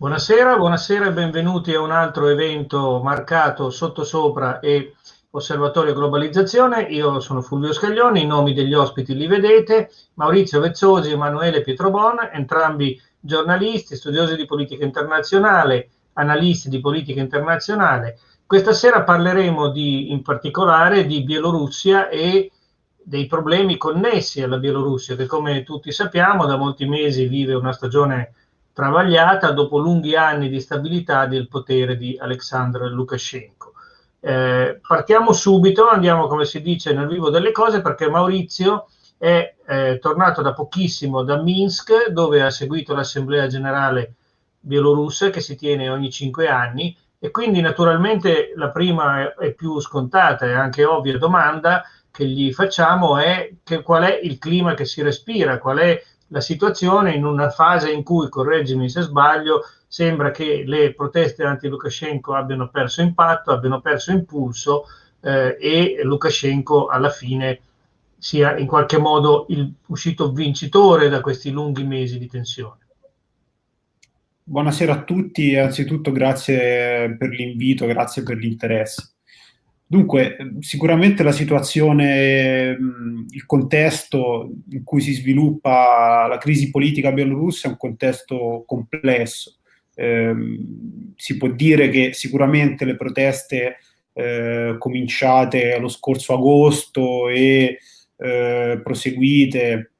Buonasera, buonasera e benvenuti a un altro evento marcato Sottosopra e Osservatorio Globalizzazione. Io sono Fulvio Scaglioni, i nomi degli ospiti li vedete, Maurizio Vezzosi e Emanuele Pietrobon, entrambi giornalisti, studiosi di politica internazionale, analisti di politica internazionale. Questa sera parleremo di, in particolare di Bielorussia e dei problemi connessi alla Bielorussia, che come tutti sappiamo da molti mesi vive una stagione travagliata dopo lunghi anni di stabilità del potere di Alexandr Lukashenko. Eh, partiamo subito, andiamo come si dice nel vivo delle cose perché Maurizio è eh, tornato da pochissimo da Minsk dove ha seguito l'assemblea generale bielorussa che si tiene ogni cinque anni e quindi naturalmente la prima e più scontata e anche ovvia domanda che gli facciamo è che qual è il clima che si respira, qual è la situazione in una fase in cui, correggimi se sbaglio, sembra che le proteste anti-Lukashenko abbiano perso impatto, abbiano perso impulso eh, e Lukashenko alla fine sia in qualche modo il, uscito vincitore da questi lunghi mesi di tensione. Buonasera a tutti, anzitutto grazie per l'invito, grazie per l'interesse. Dunque, sicuramente la situazione, il contesto in cui si sviluppa la crisi politica bielorussa è un contesto complesso. Eh, si può dire che sicuramente le proteste eh, cominciate lo scorso agosto e eh, proseguite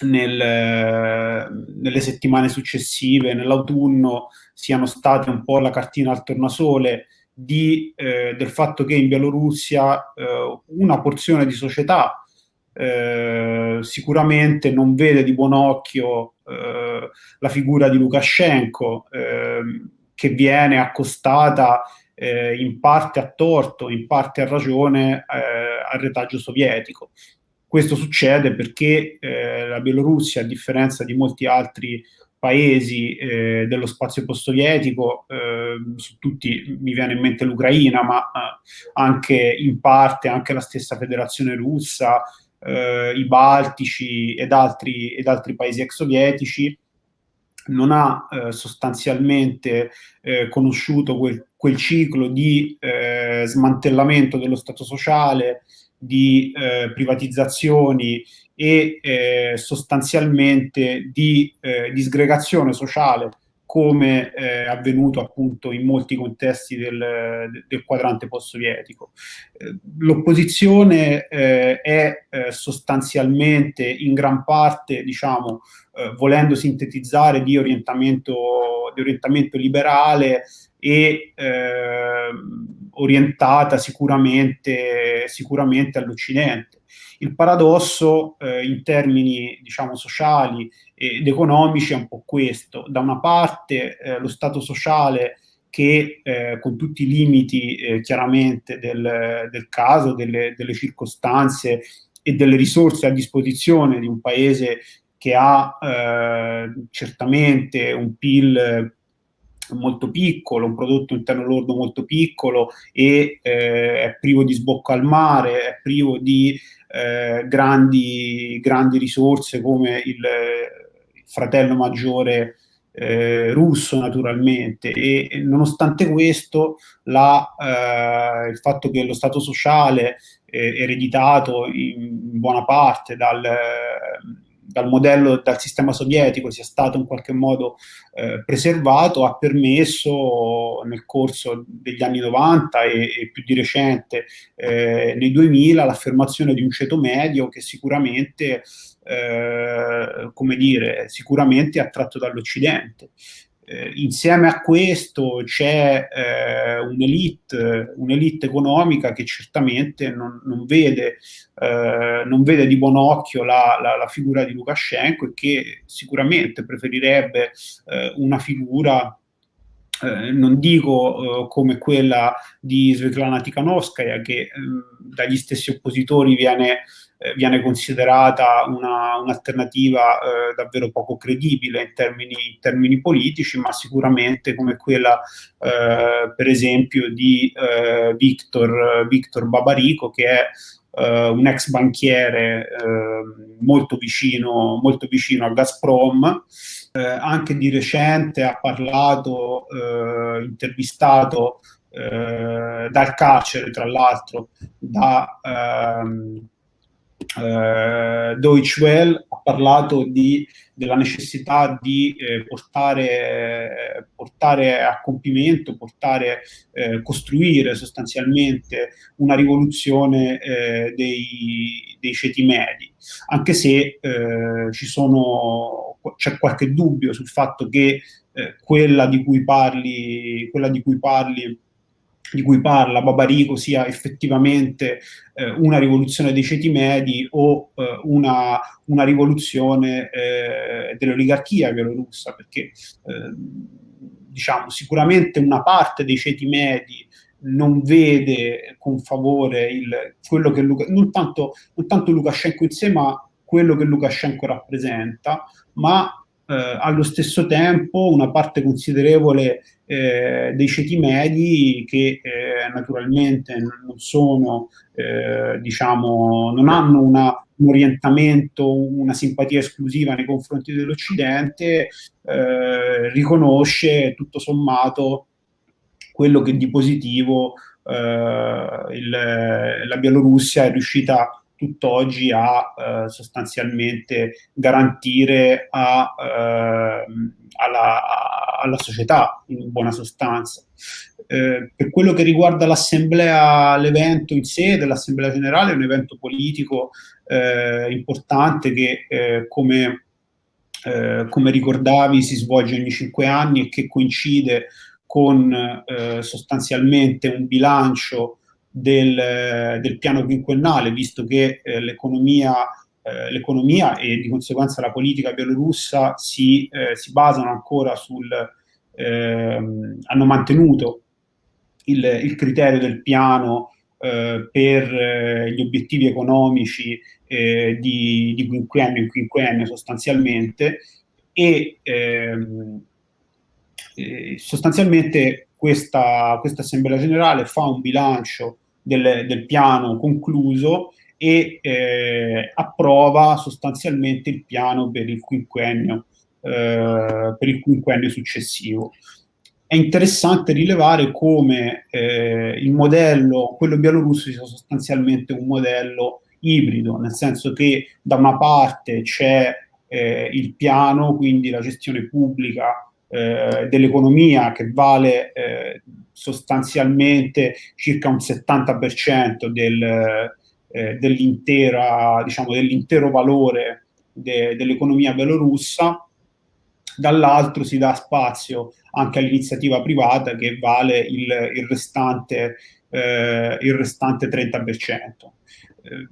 nel, nelle settimane successive, nell'autunno, siano state un po' la cartina al tornasole di, eh, del fatto che in Bielorussia eh, una porzione di società eh, sicuramente non vede di buon occhio eh, la figura di Lukashenko ehm, che viene accostata eh, in parte a torto, in parte a ragione eh, al retaggio sovietico. Questo succede perché la Bielorussia, a differenza di molti altri paesi eh, dello spazio post-sovietico, eh, su tutti mi viene in mente l'Ucraina, ma eh, anche in parte anche la stessa federazione russa, eh, i Baltici ed altri, ed altri paesi ex sovietici, non ha eh, sostanzialmente conosciuto quel, quel, ciclo di smantellamento dello Stato sociale, di privatizzazioni e eh, sostanzialmente di eh, disgregazione sociale come eh, avvenuto appunto in molti contesti del, del quadrante post-sovietico. Eh, l'opposizione eh, è eh, sostanzialmente in gran parte, diciamo, volendo sintetizzare, di orientamento, di orientamento liberale e orientata sicuramente, sicuramente all'Occidente. Il paradosso eh, in termini diciamo, sociali ed economici è un po' questo. Da una parte eh, lo Stato sociale che eh, con tutti i limiti eh, chiaramente del, del caso, delle, delle, circostanze e delle risorse a disposizione di un paese che ha eh, certamente un PIL molto piccolo, un prodotto interno lordo molto piccolo e eh, è privo di sbocco al mare, è privo di eh, grandi, grandi, risorse come il, il fratello maggiore eh, russo naturalmente. E, nonostante questo la, eh, il fatto che lo Stato sociale eh, ereditato in buona parte dal dal modello, dal sistema sovietico sia stato in qualche modo eh, preservato, ha permesso nel corso degli anni 90 e, e più di recente eh, nei 2000 l'affermazione di un ceto medio che sicuramente, eh, come dire, sicuramente è attratto dall'Occidente. Eh, insieme a questo c'è eh, un'elite, un'elite economica che certamente non, non, vede, eh, non, vede, di buon occhio la, la, la, figura di Lukashenko e che sicuramente preferirebbe eh, una figura eh, non dico eh, come quella di Svetlana Tikhanovskaya, che ehm, dagli stessi oppositori viene eh, viene considerata un'alternativa un eh, davvero poco credibile in termini, in termini, politici, ma sicuramente come quella, per esempio, di Victor, Victor Babarico, che è Uh, un ex banchiere uh, molto, vicino, molto vicino a Gazprom eh, anche di recente ha parlato, eh, intervistato eh, dal carcere, tra l'altro, da ehm, eh, Deutsche Welle, ha parlato di, della necessità di eh, portare, portare, a compimento, portare, eh, costruire sostanzialmente una rivoluzione eh, dei, dei, ceti medi, anche se eh, c'è qualche dubbio sul fatto che eh, quella di cui parli, quella di cui parli di cui parla Babarico sia effettivamente eh, una rivoluzione dei ceti medi o eh, una, una, rivoluzione eh, dell'oligarchia bielorussa, perché eh, diciamo sicuramente una parte dei ceti medi non vede con favore il, quello che Luca, non, tanto, non tanto Lukashenko in sé, ma quello che Lukashenko rappresenta, ma eh, allo stesso tempo una parte considerevole eh, dei ceti medi che eh, naturalmente non sono, eh, diciamo, non hanno una, un orientamento, una simpatia esclusiva nei confronti dell'Occidente, eh, riconosce tutto sommato quello che di positivo eh, il, la Bielorussia è riuscita a tutt'oggi a eh, sostanzialmente garantire a, eh, alla, alla, società in buona sostanza. Eh, per quello che riguarda l'assemblea, l'evento in sé dell'assemblea generale è un evento politico eh, importante che eh, come, eh, come ricordavi si svolge ogni cinque anni e che coincide con sostanzialmente un bilancio del, del piano quinquennale, visto che eh, l'economia, eh, l'economia e di conseguenza la politica bielorussa si, eh, si basano ancora sul, ehm, hanno mantenuto il, il, criterio del piano eh, per eh, gli obiettivi economici eh, di, di quinquennio in quinquennio sostanzialmente e ehm, sostanzialmente questa, questa, assemblea generale fa un bilancio del, del piano concluso e eh, approva sostanzialmente il piano per il quinquennio, eh, per il quinquennio successivo. È interessante rilevare come eh, il modello, quello bielorusso, sia sostanzialmente un modello ibrido, nel senso che da una parte c'è eh, il piano, quindi la gestione pubblica eh, dell'economia che vale eh, sostanzialmente circa un 70% del, eh, dell'intero diciamo, dell valore de, dell'economia belorussa, dall'altro si dà spazio anche all'iniziativa privata che vale il, il, restante, eh, il restante 30%. Eh,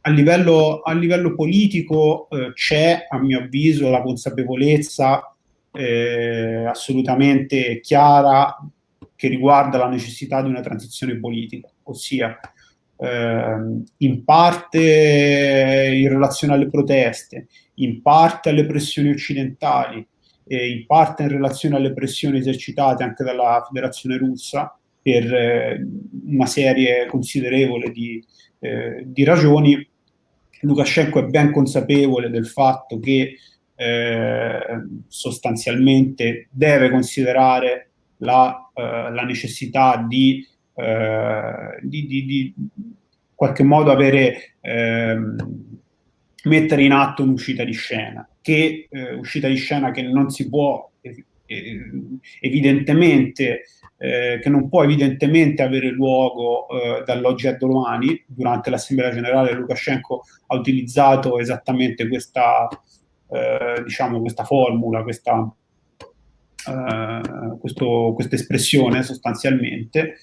a livello, a livello politico eh, c'è, a mio avviso, la consapevolezza eh, assolutamente chiara che riguarda la necessità di una transizione politica, ossia eh, in parte in relazione alle proteste, in parte alle pressioni occidentali, e in parte in relazione alle pressioni esercitate anche dalla Federazione russa per eh, una serie considerevole di, eh, di ragioni, Lukashenko è ben consapevole del fatto che eh, sostanzialmente deve considerare la, eh, la necessità di, eh, di, di, di, qualche modo avere, ehm, mettere in atto un'uscita di scena, che eh, uscita di scena che non si può evidentemente eh, che non può evidentemente avere luogo eh, dall'oggi a domani. Durante l'Assemblea Generale Lukashenko ha utilizzato esattamente questa, eh, diciamo, questa formula, questa, eh, questa espressione sostanzialmente,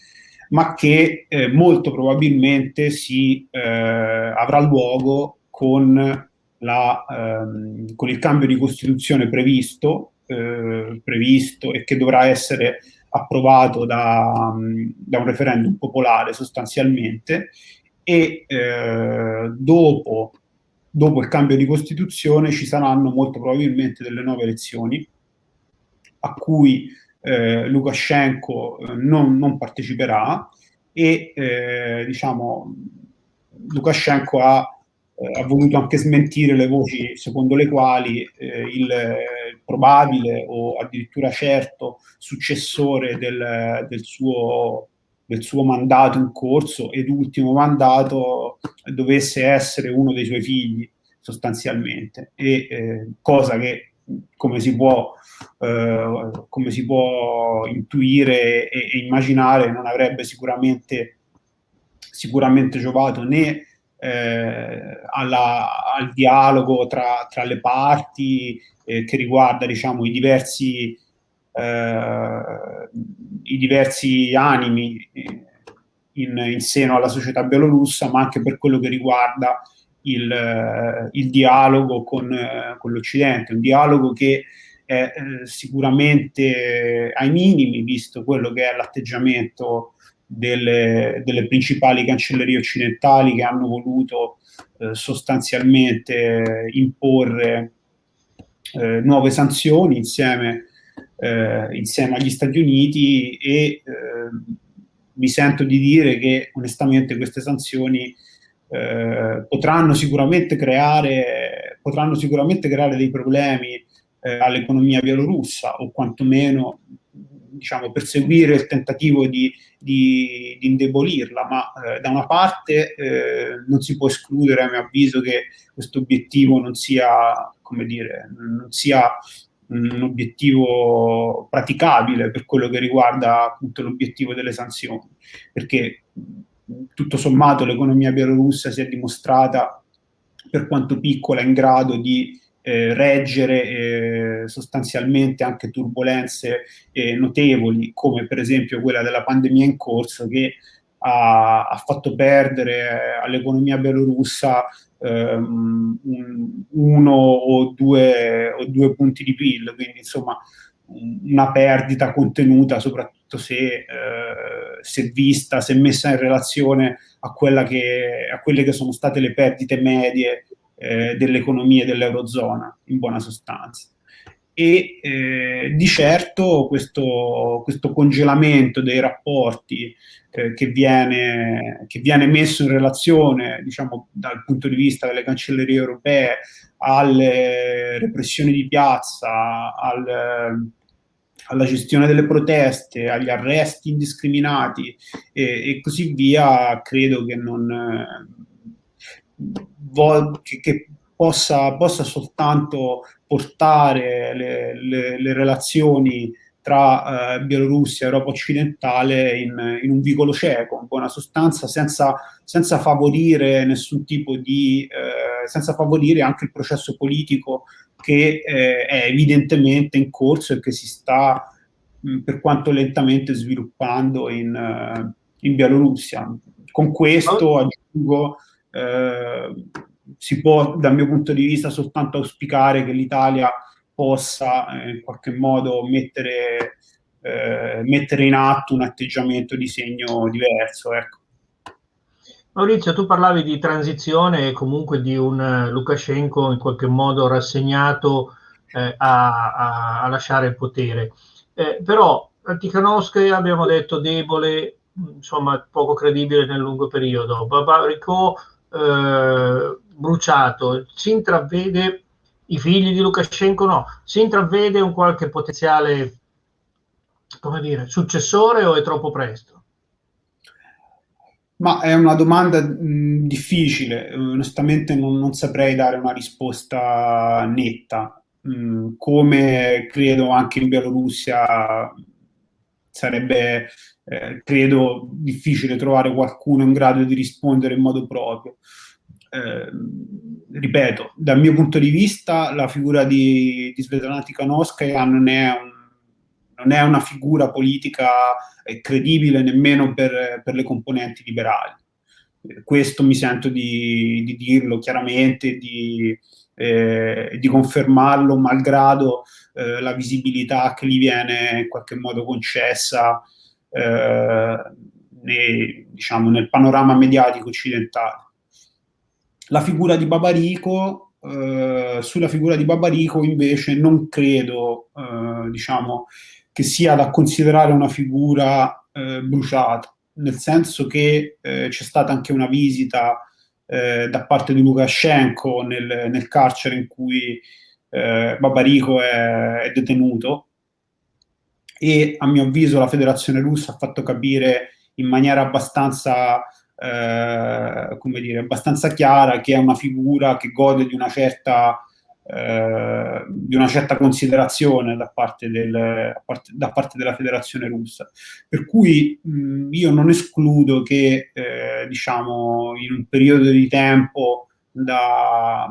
ma che eh, molto probabilmente si eh, avrà luogo con, la, ehm, con, il cambio di Costituzione previsto, eh, previsto e che dovrà essere approvato da, da un referendum popolare sostanzialmente e eh, dopo dopo il cambio di Costituzione ci saranno molto probabilmente delle nuove elezioni a cui eh, Lukashenko eh, non, non, parteciperà e eh, diciamo Lukashenko ha, eh, ha, voluto anche smentire le voci secondo le quali eh, il, probabile o addirittura certo successore del, del, suo, del suo mandato in corso ed ultimo mandato dovesse essere uno dei suoi figli sostanzialmente, e, eh, cosa che come si può, eh, come si può intuire e, e, immaginare non avrebbe sicuramente, sicuramente giovato né eh, alla, al dialogo tra, tra le parti eh, che riguarda diciamo, i, diversi, i diversi animi eh, in, in, seno alla società bielorussa, ma anche per quello che riguarda il, eh, il dialogo con, con l'Occidente, un dialogo che è eh, sicuramente ai minimi, visto quello che è l'atteggiamento delle, delle principali cancellerie occidentali che hanno voluto eh, sostanzialmente imporre eh, nuove sanzioni insieme, eh, insieme, agli Stati Uniti e eh, mi sento di dire che onestamente queste sanzioni eh, potranno sicuramente creare, potranno sicuramente creare dei problemi eh, all'economia bielorussa o quantomeno diciamo, perseguire il tentativo di, di, di indebolirla, ma eh, da una parte eh, non si può escludere, a mio avviso, che questo obiettivo non sia, come dire, non sia un obiettivo praticabile per quello che riguarda appunto l'obiettivo delle sanzioni, perché tutto sommato l'economia bielorussa si è dimostrata per quanto piccola in grado di eh, reggere eh, sostanzialmente anche turbulenze eh, notevoli, come per esempio quella della pandemia in corso, che ha, ha fatto perdere all'economia bielorussa ehm, un, uno o due, o due punti di PIL, quindi insomma una perdita contenuta, soprattutto se, eh, se, vista, se messa in relazione a, che, a, quelle che sono state le perdite medie eh, delle dell'Eurozona, in buona sostanza. E eh, di certo questo, questo, congelamento dei rapporti eh, che, viene, che, viene, messo in relazione, diciamo, dal punto di vista delle cancellerie europee alle repressioni di piazza, al, alla gestione delle proteste, agli arresti indiscriminati e, e così via, credo che non che, che possa, possa, soltanto portare le, le, le relazioni tra eh, Bielorussia e Europa occidentale in, in, un vicolo cieco, in buona sostanza, senza, senza favorire nessun tipo di, eh, senza favorire anche il processo politico che eh, è evidentemente in corso e che si sta, mh, per quanto lentamente, sviluppando in, uh, in Bielorussia. Con questo aggiungo eh, si può dal mio punto di vista soltanto auspicare che l'Italia possa eh, in qualche modo mettere, eh, mettere, in atto un atteggiamento di segno diverso. Ecco. Maurizio, tu parlavi di transizione e comunque di un uh, Lukashenko in qualche modo rassegnato eh, a, a, a, lasciare il potere. Eh, però Tikhanovsky abbiamo detto debole, insomma poco credibile nel lungo periodo. Babariko eh, bruciato, si intravede i figli di Lukashenko no, si intravede un qualche potenziale come dire, successore o è troppo presto? Ma è una domanda mh, difficile, onestamente non, non, saprei dare una risposta netta. Mh, come credo anche in Bielorussia sarebbe eh, credo difficile trovare qualcuno in grado di rispondere in modo proprio. Eh, ripeto, dal mio punto di vista la figura di, di Svetlana Tikhanovskaya non è, non è una figura politica eh, credibile nemmeno per, per, le componenti liberali. questo mi sento di, di dirlo chiaramente, di, eh, di confermarlo, malgrado eh, la visibilità che gli viene in qualche modo concessa eh, nei, diciamo, nel panorama mediatico occidentale. La figura di Babarico, eh, sulla figura di Babarico invece non credo eh, diciamo, che sia da considerare una figura eh, bruciata, nel senso che eh, c'è stata anche una visita eh, da parte di Lukashenko nel, nel carcere in cui eh, Babarico è, è detenuto. E a mio avviso la federazione russa ha fatto capire in maniera abbastanza, eh, come dire, abbastanza chiara che è una figura che gode di una certa, eh, di una certa considerazione da parte, del, da parte, della federazione russa. Per cui mh, io non escludo che, eh, diciamo, in un periodo di tempo da,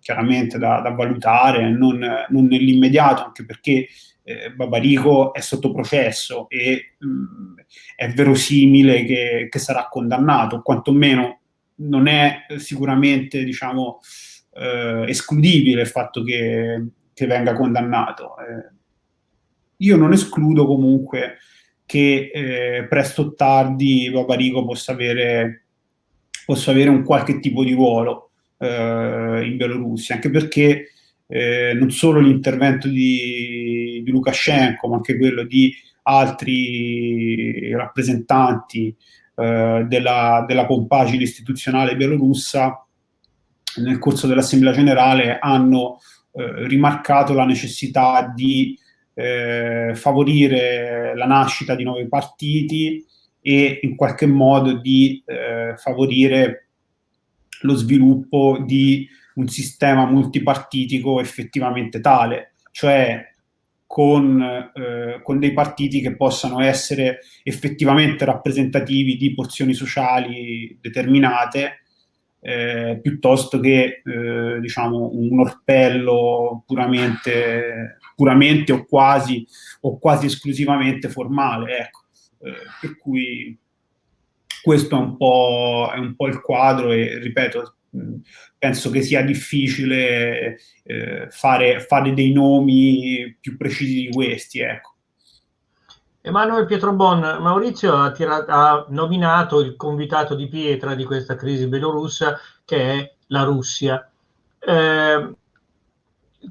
chiaramente da, da valutare, non, non nell'immediato, anche perché eh, Babarico è sotto processo e mh, mm, è verosimile che, che, sarà condannato, quantomeno non è sicuramente diciamo, eh, escludibile il fatto che, che venga condannato. Eh, io non escludo comunque che eh, presto o tardi Babarico possa avere, possa avere un qualche tipo di ruolo eh, in Bielorussia, anche perché eh, non solo l'intervento di, di Lukashenko, ma anche quello di altri rappresentanti eh, della, della compagine istituzionale bielorussa nel corso dell'Assemblea Generale hanno eh, rimarcato la necessità di eh, favorire la nascita di nuovi partiti e in qualche modo di eh, favorire lo sviluppo di un sistema multipartitico effettivamente tale, cioè con, eh, con, dei partiti che possano essere effettivamente rappresentativi di porzioni sociali determinate, eh, piuttosto che eh, diciamo, un orpello puramente, puramente o, quasi, o quasi esclusivamente formale. Ecco. Eh, per cui questo è un, è un po' il quadro e ripeto, penso che sia difficile eh, fare, fare, dei nomi più precisi di questi. Ecco. Emanuele Pietrobon, Maurizio ha, tirato, ha, nominato il convitato di pietra di questa crisi belorussa che è la Russia. Eh,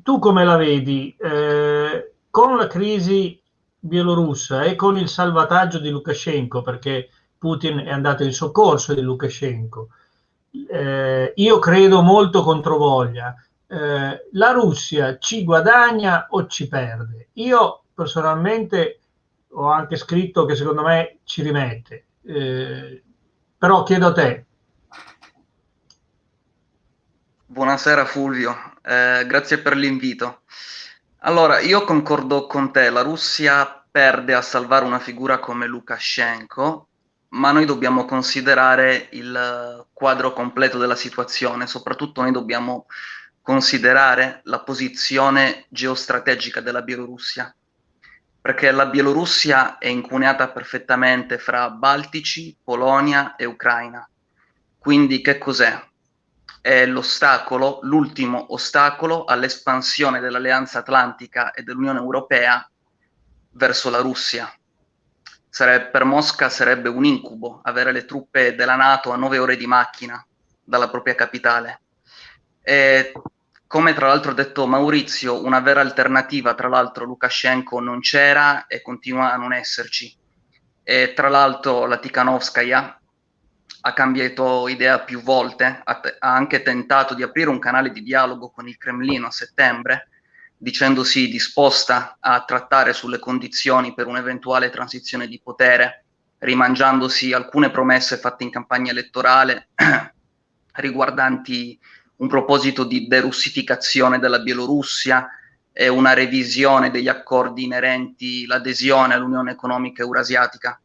tu come la vedi? Eh, con la crisi bielorussa e con il salvataggio di Lukashenko, perché Putin è andato in soccorso di Lukashenko, eh, io credo molto controvoglia. Eh, la Russia ci guadagna o ci perde? Io personalmente ho anche scritto che secondo me ci rimette, eh, però chiedo a te. Buonasera Fulvio, eh, grazie per l'invito. Allora, io concordo con te, la Russia perde a salvare una figura come Lukashenko ma noi dobbiamo considerare il quadro completo della situazione, soprattutto noi dobbiamo considerare la posizione geostrategica della Bielorussia, perché la Bielorussia è incuneata perfettamente fra Baltici, Polonia e Ucraina. Quindi che cos'è? È l'ostacolo, l'ultimo ostacolo all'espansione dell'Alleanza Atlantica e dell'Unione Europea verso la Russia Sare- per Mosca sarebbe un incubo avere le truppe della Nato a nove ore di macchina dalla propria capitale. E, come tra l'altro ha detto Maurizio, una vera alternativa, tra l'altro Lukashenko non c'era e continua a non esserci. E tra l'altro la Tikhanovskaya ha cambiato idea più volte, ha, t- ha anche tentato di aprire un canale di dialogo con il Cremlino a settembre, dicendosi disposta a trattare sulle condizioni per un'eventuale transizione di potere, rimangiandosi alcune promesse fatte in campagna elettorale riguardanti un proposito di derussificazione della Bielorussia e una revisione degli accordi inerenti l'adesione all'Unione Economica Eurasiatica.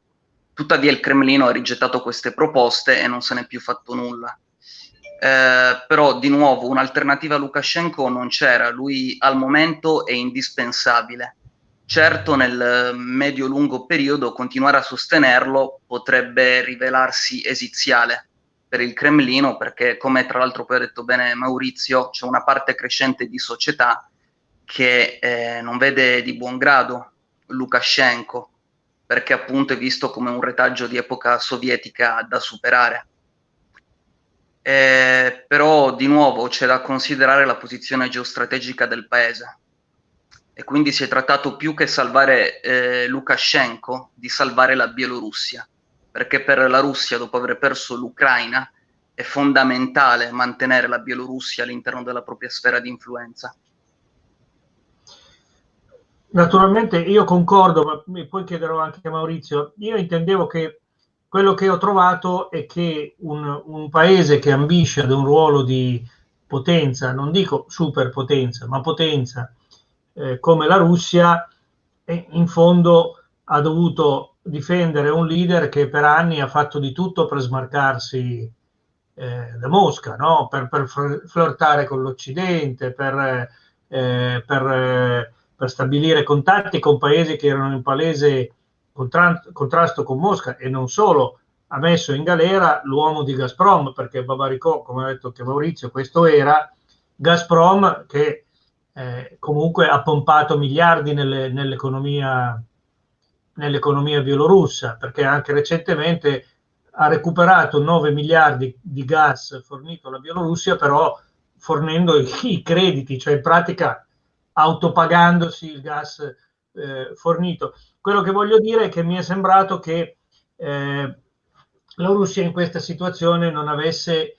Tuttavia il Cremlino ha rigettato queste proposte e non se n'è più fatto nulla. Eh, però di nuovo un'alternativa a Lukashenko non c'era, lui al momento è indispensabile. Certo nel medio-lungo periodo continuare a sostenerlo potrebbe rivelarsi esiziale per il Cremlino perché come tra l'altro poi ha detto bene Maurizio c'è una parte crescente di società che eh, non vede di buon grado Lukashenko perché appunto è visto come un retaggio di epoca sovietica da superare eh, però di nuovo c'è da considerare la posizione geostrategica del paese e quindi si è trattato più che salvare eh, Lukashenko di salvare la Bielorussia, perché per la Russia dopo aver perso l'Ucraina è fondamentale mantenere la Bielorussia all'interno della propria sfera di influenza. Naturalmente io concordo, ma poi chiederò anche a Maurizio. Io intendevo che quello che ho trovato è che un, un paese che ambisce ad un ruolo di potenza, non dico superpotenza, ma potenza, eh, come la Russia, in fondo ha dovuto difendere un leader che per anni ha fatto di tutto per smarcarsi eh, da Mosca, no? per, per, flirtare con l'Occidente, per, eh, per, eh, per, stabilire contatti con paesi che erano in palese contrasto con Mosca e non solo, ha messo in galera l'uomo di Gazprom, perché Babaricò, come ha detto che Maurizio, questo era Gazprom che eh, comunque ha pompato miliardi nelle, nell'economia, nell'economia bielorussa, perché anche recentemente ha recuperato 9 miliardi di gas fornito alla Bielorussia, però fornendo i, i crediti, cioè in pratica autopagandosi il gas eh, fornito. Quello che voglio dire è che mi è sembrato che eh, la Russia in questa situazione non avesse,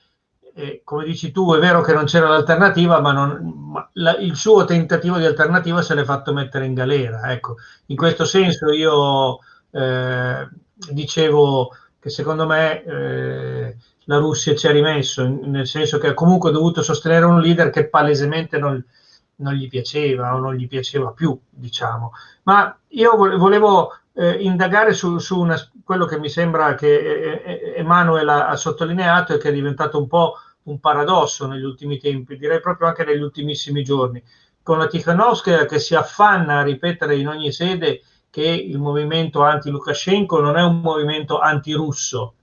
eh, come dici tu, è vero che non c'era l'alternativa, ma, non, ma la, il suo tentativo di alternativa se l'è fatto mettere in galera. Ecco, in questo senso io eh, dicevo che secondo me eh, la Russia ci ha rimesso, nel senso che ha comunque dovuto sostenere un leader che palesemente non, non gli piaceva o non gli piaceva più, diciamo. Ma io volevo eh, indagare su, su una, quello che mi sembra che eh, eh, Emanuele ha, ha, sottolineato e che è diventato un po' un paradosso negli ultimi tempi, direi proprio anche negli ultimissimi giorni, con la Tikhanovskaya che si affanna a ripetere in ogni sede che il movimento anti-Lukashenko non è un movimento anti-russo,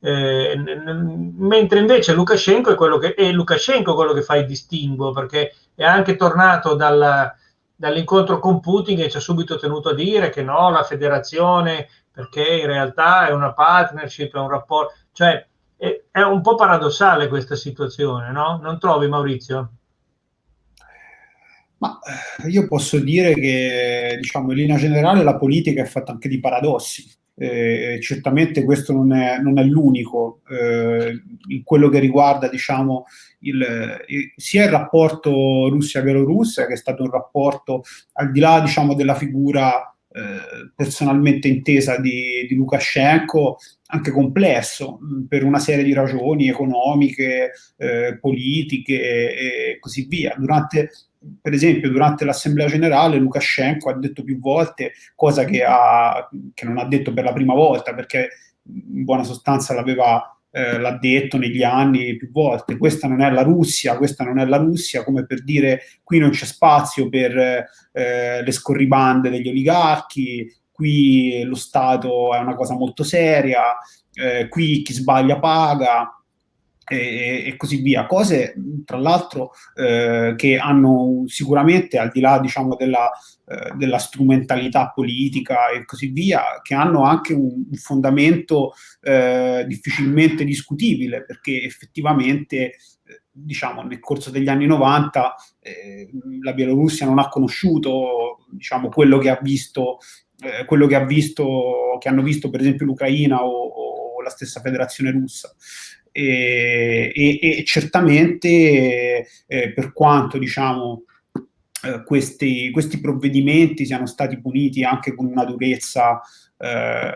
eh, mentre invece Lukashenko è, quello che, è Lukashenko quello che fa il distinguo, perché è anche tornato dalla, dall'incontro con Putin e ci ha subito tenuto a dire che no, la federazione, perché in realtà è una partnership, è un rapporto, cioè è, è un po' paradossale questa situazione, no? Non trovi Maurizio? Ma eh, io posso dire che, diciamo, in linea generale la politica è fatta anche di paradossi. Eh, certamente questo non è, non è l'unico, eh, in quello che riguarda diciamo, il, il, sia il rapporto Russia-Bielorussia, che è stato un rapporto al di là diciamo, della figura eh, personalmente intesa di, di, Lukashenko, anche complesso per una serie di ragioni economiche, eh, politiche e così via. Durante per esempio durante l'assemblea generale Lukashenko ha detto più volte, cosa che, ha, che, non ha detto per la prima volta, perché in buona sostanza l'aveva eh, l'ha detto negli anni più volte, questa non è la Russia, questa non è la Russia, come per dire qui non c'è spazio per eh, le scorribande degli oligarchi, qui lo Stato è una cosa molto seria, eh, qui chi sbaglia paga, e, e, così via. Cose, tra l'altro, eh, che hanno sicuramente, al di là diciamo, della, eh, della, strumentalità politica e così via, che hanno anche un, un fondamento eh, difficilmente discutibile, perché effettivamente eh, diciamo, nel corso degli anni 90 eh, la Bielorussia non ha conosciuto diciamo, quello che ha visto, eh, quello che ha visto, che hanno visto per esempio l'Ucraina o, o la stessa federazione russa e, e, e certamente eh, per quanto diciamo eh, questi, questi, provvedimenti siano stati puniti anche con una durezza eh,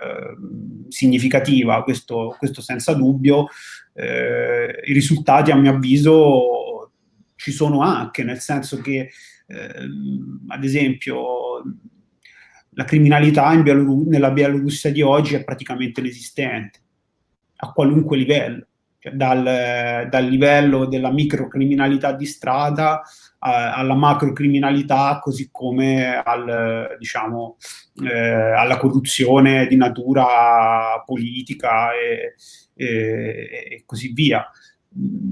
significativa, questo, questo, senza dubbio, eh, i risultati a mio avviso ci sono anche, nel senso che ehm, ad esempio la criminalità Bielorus nella Bielorussia di oggi è praticamente inesistente, a qualunque livello dal, dal livello della microcriminalità di strada alla macrocriminalità, così come al, diciamo, eh, alla corruzione di natura politica e, e, e così via.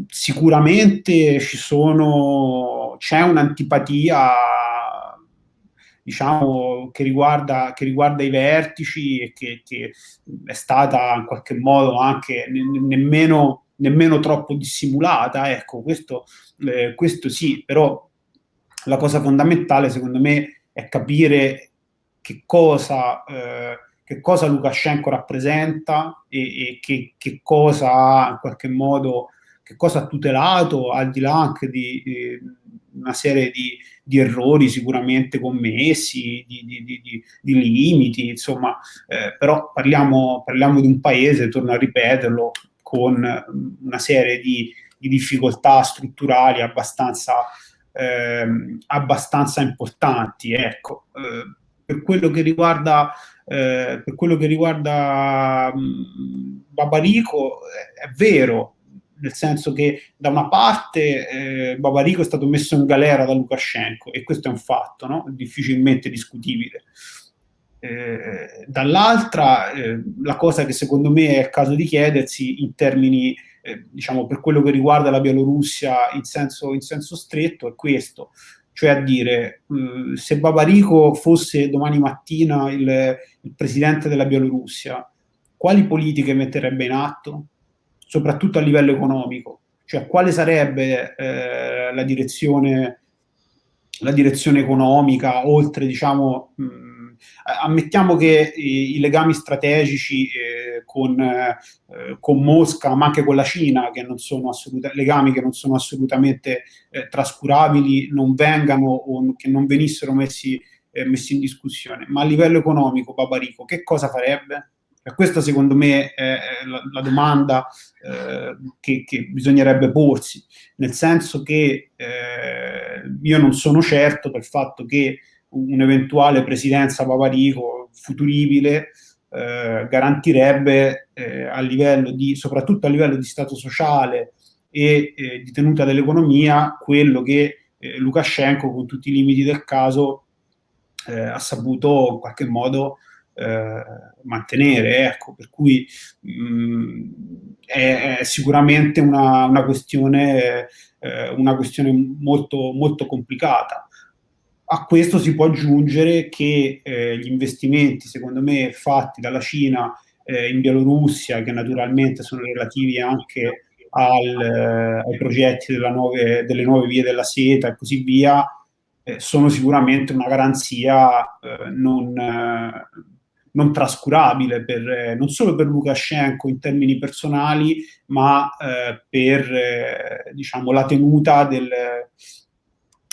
Sicuramente c'è un'antipatia diciamo, che riguarda, che riguarda i vertici e che, che, è stata in qualche modo anche ne, nemmeno, nemmeno, troppo dissimulata, ecco, questo, eh, questo sì, però la cosa fondamentale secondo me è capire che cosa, eh, che cosa Lukashenko rappresenta e, e che, che, cosa ha in qualche modo, che cosa ha tutelato al di là anche di, di una serie di, di errori sicuramente commessi, di, di, di, di limiti, insomma, eh, però parliamo, parliamo, di un paese, torno a ripeterlo, con una serie di, difficoltà strutturali abbastanza, eh, abbastanza importanti. Ecco. Eh, per quello che riguarda eh, quello che riguarda mh, Babarico è, è vero nel senso che da una parte eh, Babarico è stato messo in galera da Lukashenko e questo è un fatto no? difficilmente discutibile. Eh, dall'altra, eh, la cosa che secondo me è il caso di chiedersi in termini, eh, diciamo, per quello che riguarda la Bielorussia in senso, in senso stretto è questo, cioè a dire eh, se Babarico fosse domani mattina il, il presidente della Bielorussia, quali politiche metterebbe in atto? Soprattutto a livello economico, cioè quale sarebbe eh, la, direzione, la direzione economica, oltre diciamo, mh, ammettiamo che i, i legami strategici eh, con, eh, con, Mosca, ma anche con la Cina, che non sono legami che non sono assolutamente eh, trascurabili, non vengano o che non venissero messi, eh, messi in discussione, ma a livello economico, Babarico, che cosa farebbe? E questa secondo me è la, la domanda eh, che, che, bisognerebbe porsi, nel senso che eh, io non sono certo del fatto che un'eventuale presidenza Paparico futuribile eh, garantirebbe eh, a livello di, soprattutto a livello di stato sociale e eh, di tenuta dell'economia quello che eh, Lukashenko con tutti i limiti del caso ha saputo in qualche modo eh, mantenere. Ecco, per cui mh, mm, è, è, sicuramente una, una, questione, eh, una questione molto, molto complicata. A questo si può aggiungere che eh, gli investimenti, secondo me, fatti dalla Cina eh, in Bielorussia, che naturalmente sono relativi anche al, eh, ai progetti nuove, delle nuove vie della seta e così via, sono sicuramente una garanzia non, non trascurabile per, eh, non solo per Lukashenko in termini personali, ma eh, per eh, diciamo, la tenuta del,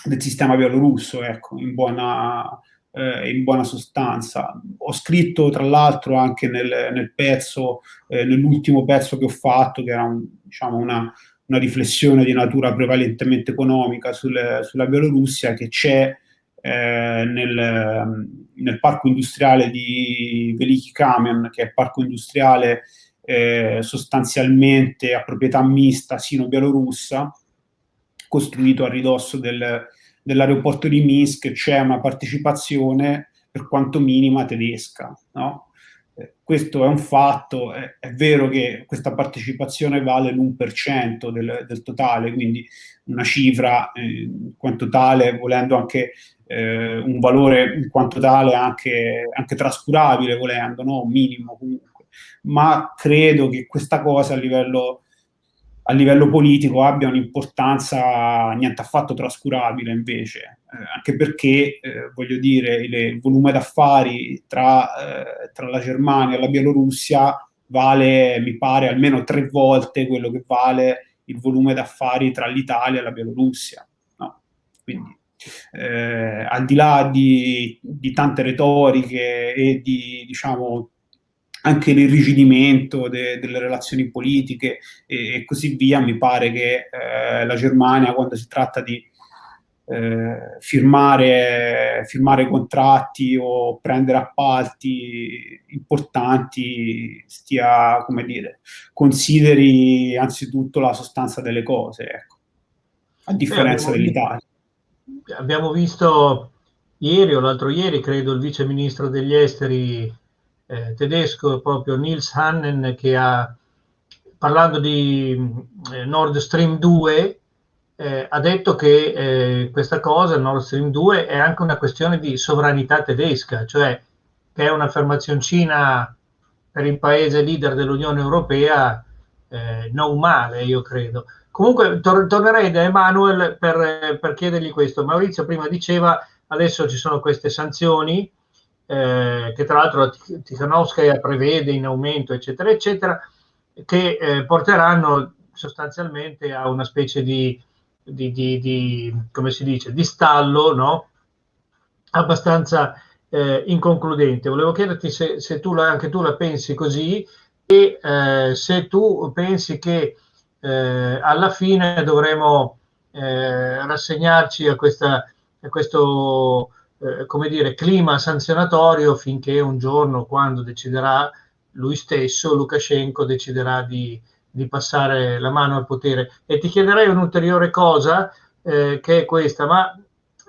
del, sistema bielorusso, ecco, in buona, eh, in buona sostanza. Ho scritto tra l'altro anche nel, nel pezzo, eh, nell'ultimo pezzo che ho fatto, che era un, diciamo, una, una, riflessione di natura prevalentemente economica sul, sulla Bielorussia, che c'è eh, nel, nel, parco industriale di Veliki Kamen, che è parco industriale eh, sostanzialmente a proprietà mista sino-bielorussa, costruito a ridosso del, dell'aeroporto di Minsk, c'è una partecipazione per quanto minima tedesca. No? Eh, questo è un fatto, è, è, vero che questa partecipazione vale l'1% del, del totale, quindi una cifra eh, quanto tale, volendo anche eh, un valore in quanto tale anche, anche trascurabile, volendo, no? minimo comunque. Ma credo che questa cosa a livello, a livello politico abbia un'importanza niente affatto trascurabile invece, eh, anche perché, eh, voglio dire, il, il, volume d'affari tra, eh, tra la Germania e la Bielorussia vale, mi pare, almeno tre volte quello che vale il volume d'affari tra l'Italia e la Bielorussia. No? Quindi eh, al di là di, di, tante retoriche e di, diciamo, anche l'irrigidimento de, delle relazioni politiche e, e, così via, mi pare che eh, la Germania, quando si tratta di eh, firmare, firmare contratti o prendere appalti importanti, stia, come dire, consideri anzitutto la sostanza delle cose, ecco, a differenza dell'Italia abbiamo visto ieri o l'altro ieri, credo, il vice ministro degli esteri eh, tedesco, proprio Nils Hannen, che ha, parlando di eh, Nord Stream 2, eh, ha detto che eh, questa cosa, Nord Stream 2, è anche una questione di sovranità tedesca, cioè che è un'affermazioncina per il paese leader dell'Unione Europea eh, non male, io credo. Comunque tor- tornerei da Emanuel per, per, chiedergli questo. Maurizio prima diceva adesso ci sono queste sanzioni eh, che tra l'altro la prevede in aumento, eccetera, eccetera, che eh, porteranno sostanzialmente a una specie di di, di, di, come si dice, di stallo, no? abbastanza eh, inconcludente. Volevo chiederti se, se tu la, anche tu la pensi così e eh, se tu pensi che eh, alla fine dovremo eh, rassegnarci a, questa, a questo eh, dire, clima sanzionatorio finché un giorno, quando deciderà lui stesso, Lukashenko deciderà di, di passare la mano al potere. E ti chiederei un'ulteriore cosa, eh, che è questa, ma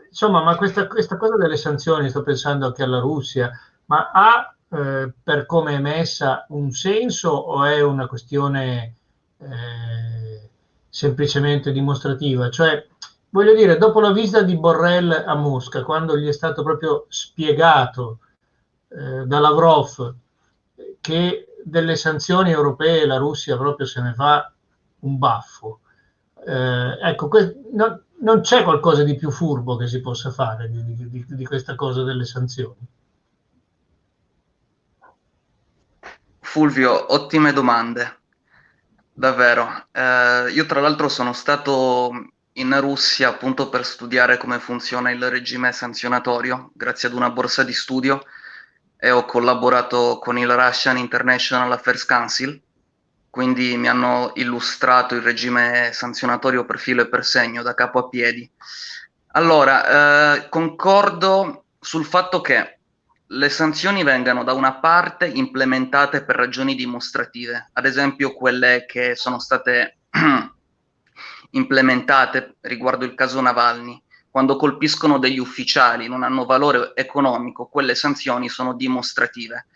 insomma, ma questa, questa, cosa delle sanzioni, sto pensando anche alla Russia, ma ha eh, per come è messa un senso o è una questione eh, semplicemente dimostrativa? Cioè, voglio dire, dopo la visita di Borrell a Mosca, quando gli è stato proprio spiegato eh, da Lavrov che delle sanzioni europee la Russia proprio se ne fa un baffo. Eh, ecco, no, non c'è qualcosa di più furbo che si possa fare di, di, di questa cosa delle sanzioni. Fulvio, ottime domande, davvero. Eh, io tra l'altro sono stato in Russia appunto per studiare come funziona il regime sanzionatorio, grazie ad una borsa di studio e ho collaborato con il Russian International Affairs Council, quindi mi hanno illustrato il regime sanzionatorio per filo e per segno, da capo a piedi. Allora, eh, concordo sul fatto che le sanzioni vengano da una parte implementate per ragioni dimostrative, ad esempio quelle che sono state implementate riguardo il caso Navalny, quando colpiscono degli ufficiali, non hanno valore economico, quelle sanzioni sono dimostrative,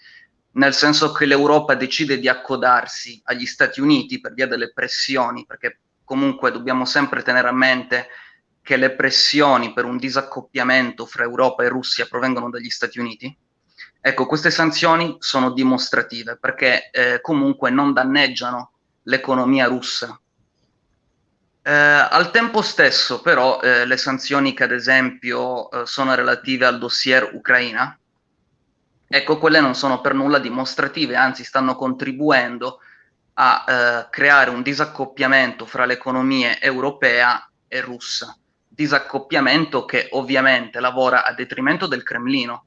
nel senso che l'Europa decide di accodarsi agli Stati Uniti per via delle pressioni, perché comunque dobbiamo sempre tenere a mente che le pressioni per un disaccoppiamento fra Europa e Russia provengono dagli Stati Uniti. Ecco, queste sanzioni sono dimostrative perché eh, comunque non danneggiano l'economia russa, eh, al tempo stesso, però, eh, le sanzioni che ad esempio eh, sono relative al dossier Ucraina, ecco, quelle non sono per nulla dimostrative, anzi stanno contribuendo a eh, creare un disaccoppiamento fra le economie europea e russa. Disaccoppiamento che ovviamente lavora a detrimento del Cremlino,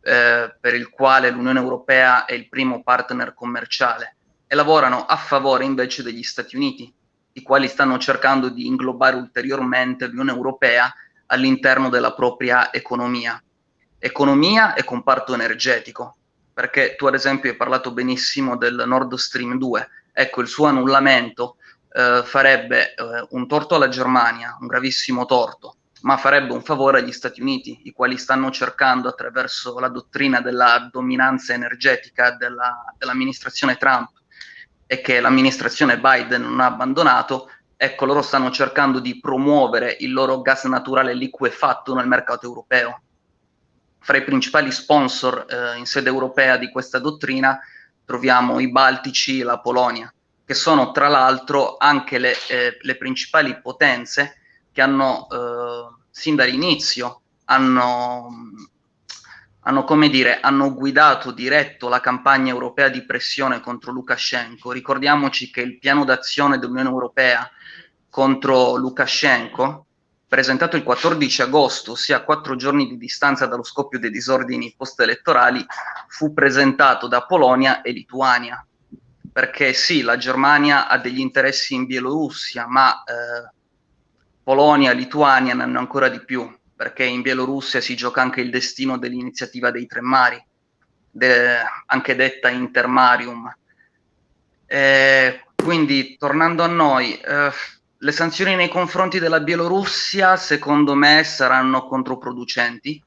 eh, per il quale l'Unione Europea è il primo partner commerciale, e lavorano a favore invece degli Stati Uniti, i quali stanno cercando di inglobare ulteriormente l'Unione Europea all'interno della propria economia. Economia e comparto energetico, perché tu ad esempio hai parlato benissimo del Nord Stream 2, ecco il suo annullamento eh, farebbe eh, un torto alla Germania, un gravissimo torto, ma farebbe un favore agli Stati Uniti, i quali stanno cercando attraverso la dottrina della dominanza energetica della, dell'amministrazione Trump e che l'amministrazione Biden non ha abbandonato, ecco, loro stanno cercando di promuovere il loro gas naturale liquefatto nel mercato europeo. Fra i principali sponsor eh, in sede europea di questa dottrina troviamo i Baltici e la Polonia, che sono tra l'altro anche le, eh, le principali potenze che hanno, eh, sin dall'inizio, hanno hanno, come dire, hanno guidato, diretto la campagna europea di pressione contro Lukashenko. Ricordiamoci che il piano d'azione dell'Unione Europea contro Lukashenko, presentato il 14 agosto, ossia a quattro giorni di distanza dallo scoppio dei disordini post-elettorali, fu presentato da Polonia e Lituania. Perché sì, la Germania ha degli interessi in Bielorussia, ma eh, Polonia Lituania ne hanno ancora di più perché in Bielorussia si gioca anche il destino dell'iniziativa dei tre mari, de, anche detta Intermarium. Eh, quindi, tornando a noi, eh, le sanzioni nei confronti della Bielorussia, secondo me, saranno controproducenti,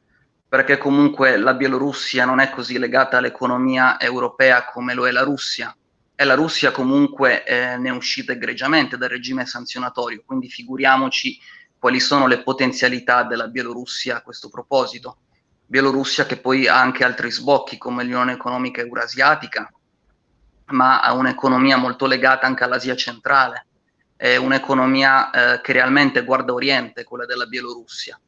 perché comunque la Bielorussia non è così legata all'economia europea come lo è la Russia. E la Russia comunque eh, ne è uscita egregiamente dal regime sanzionatorio, quindi figuriamoci quali sono le potenzialità della Bielorussia a questo proposito. Bielorussia che poi ha anche altri sbocchi come l'Unione Economica Eurasiatica, ma ha un'economia molto legata anche all'Asia centrale, è un'economia eh, che realmente guarda Oriente, quella della Bielorussia.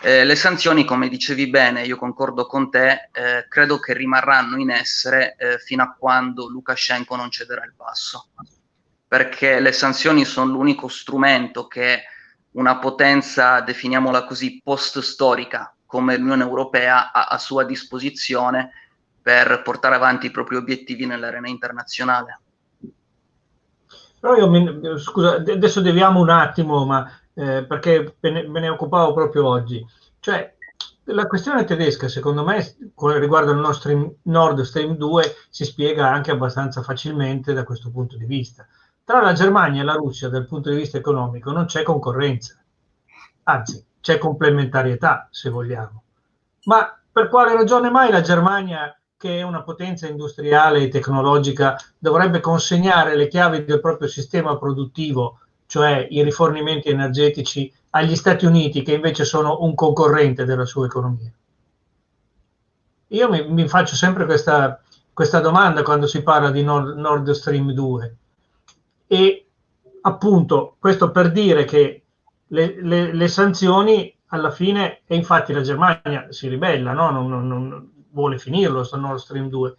Eh, le sanzioni, come dicevi bene, io concordo con te, eh, credo che rimarranno in essere eh, fino a quando Lukashenko non cederà il passo, perché le sanzioni sono l'unico strumento che una potenza, definiamola così, post-storica come l'Unione Europea ha a sua disposizione per portare avanti i propri obiettivi nell'arena internazionale. Però io, mi, scusa, adesso deviamo un attimo, ma eh, perché me ne, occupavo proprio oggi. Cioè, la questione tedesca, secondo me, riguardo il nostro Nord Stream 2, si spiega anche abbastanza facilmente da questo punto di vista. Tra la Germania e la Russia, dal punto di vista economico, non c'è concorrenza, anzi, c'è complementarietà, se vogliamo. Ma per quale ragione mai la Germania, che è una potenza industriale e tecnologica, dovrebbe consegnare le chiavi del proprio sistema produttivo, cioè i rifornimenti energetici, agli Stati Uniti, che invece sono un concorrente della sua economia? Io mi, mi faccio sempre questa, questa, domanda quando si parla di Nord, Nord Stream 2. E appunto, questo per dire che le, le, le, sanzioni alla fine, e infatti la Germania si ribella, no? non, non, non, vuole finirlo, sto Nord Stream 2,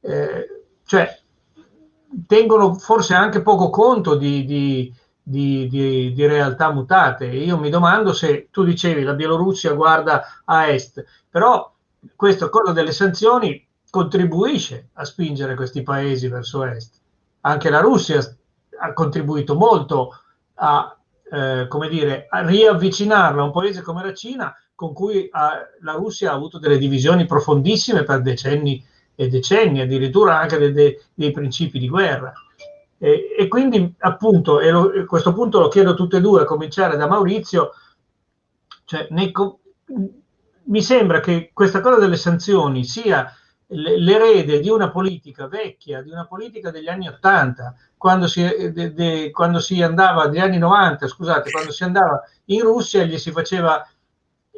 eh, cioè tengono forse anche poco conto di, di, di, di, di realtà mutate. Io mi domando se tu dicevi la Bielorussia guarda a est, però questa cosa delle sanzioni contribuisce a spingere questi paesi verso est. Anche la Russia ha contribuito molto a, eh, come dire, a riavvicinarla a un paese come la Cina, con cui ha, la Russia ha avuto delle divisioni profondissime per decenni e decenni, addirittura anche dei, dei principi di guerra. E, e quindi appunto, e lo, a questo punto lo chiedo a tutte e due, a cominciare da Maurizio, cioè, nei, mi sembra che questa cosa delle sanzioni sia l'erede di una politica vecchia, di una politica degli anni 80, quando si, de, de, quando si andava, degli anni 90, scusate, quando si andava in Russia gli si faceva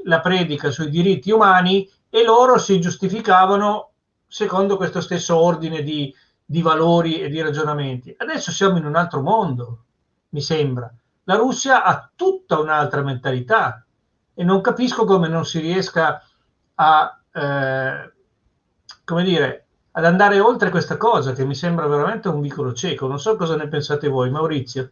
la predica sui diritti umani e loro si giustificavano secondo questo stesso ordine di, di valori e di ragionamenti. Adesso siamo in un altro mondo, mi sembra. La Russia ha tutta un'altra mentalità e non capisco come non si riesca a, eh, come dire, ad andare oltre questa cosa che mi sembra veramente un vicolo cieco. Non so cosa ne pensate voi, Maurizio.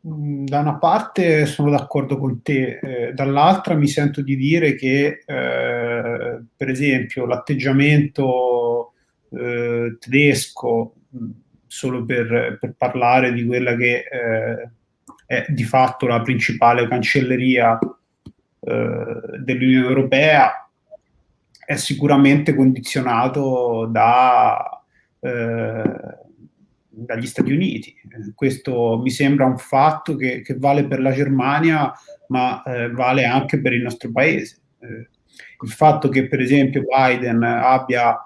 Da una parte sono d'accordo con te, eh, dall'altra mi sento di dire che, eh, per esempio, l'atteggiamento eh, tedesco, mm, solo per, per, parlare di quella che eh, è di fatto la principale cancelleria eh, dell'Unione Europea, è sicuramente condizionato da, eh, dagli Stati Uniti. Questo mi sembra un fatto che, che vale per la Germania, ma eh, vale anche per il nostro paese. Eh, il fatto che, per esempio, Biden abbia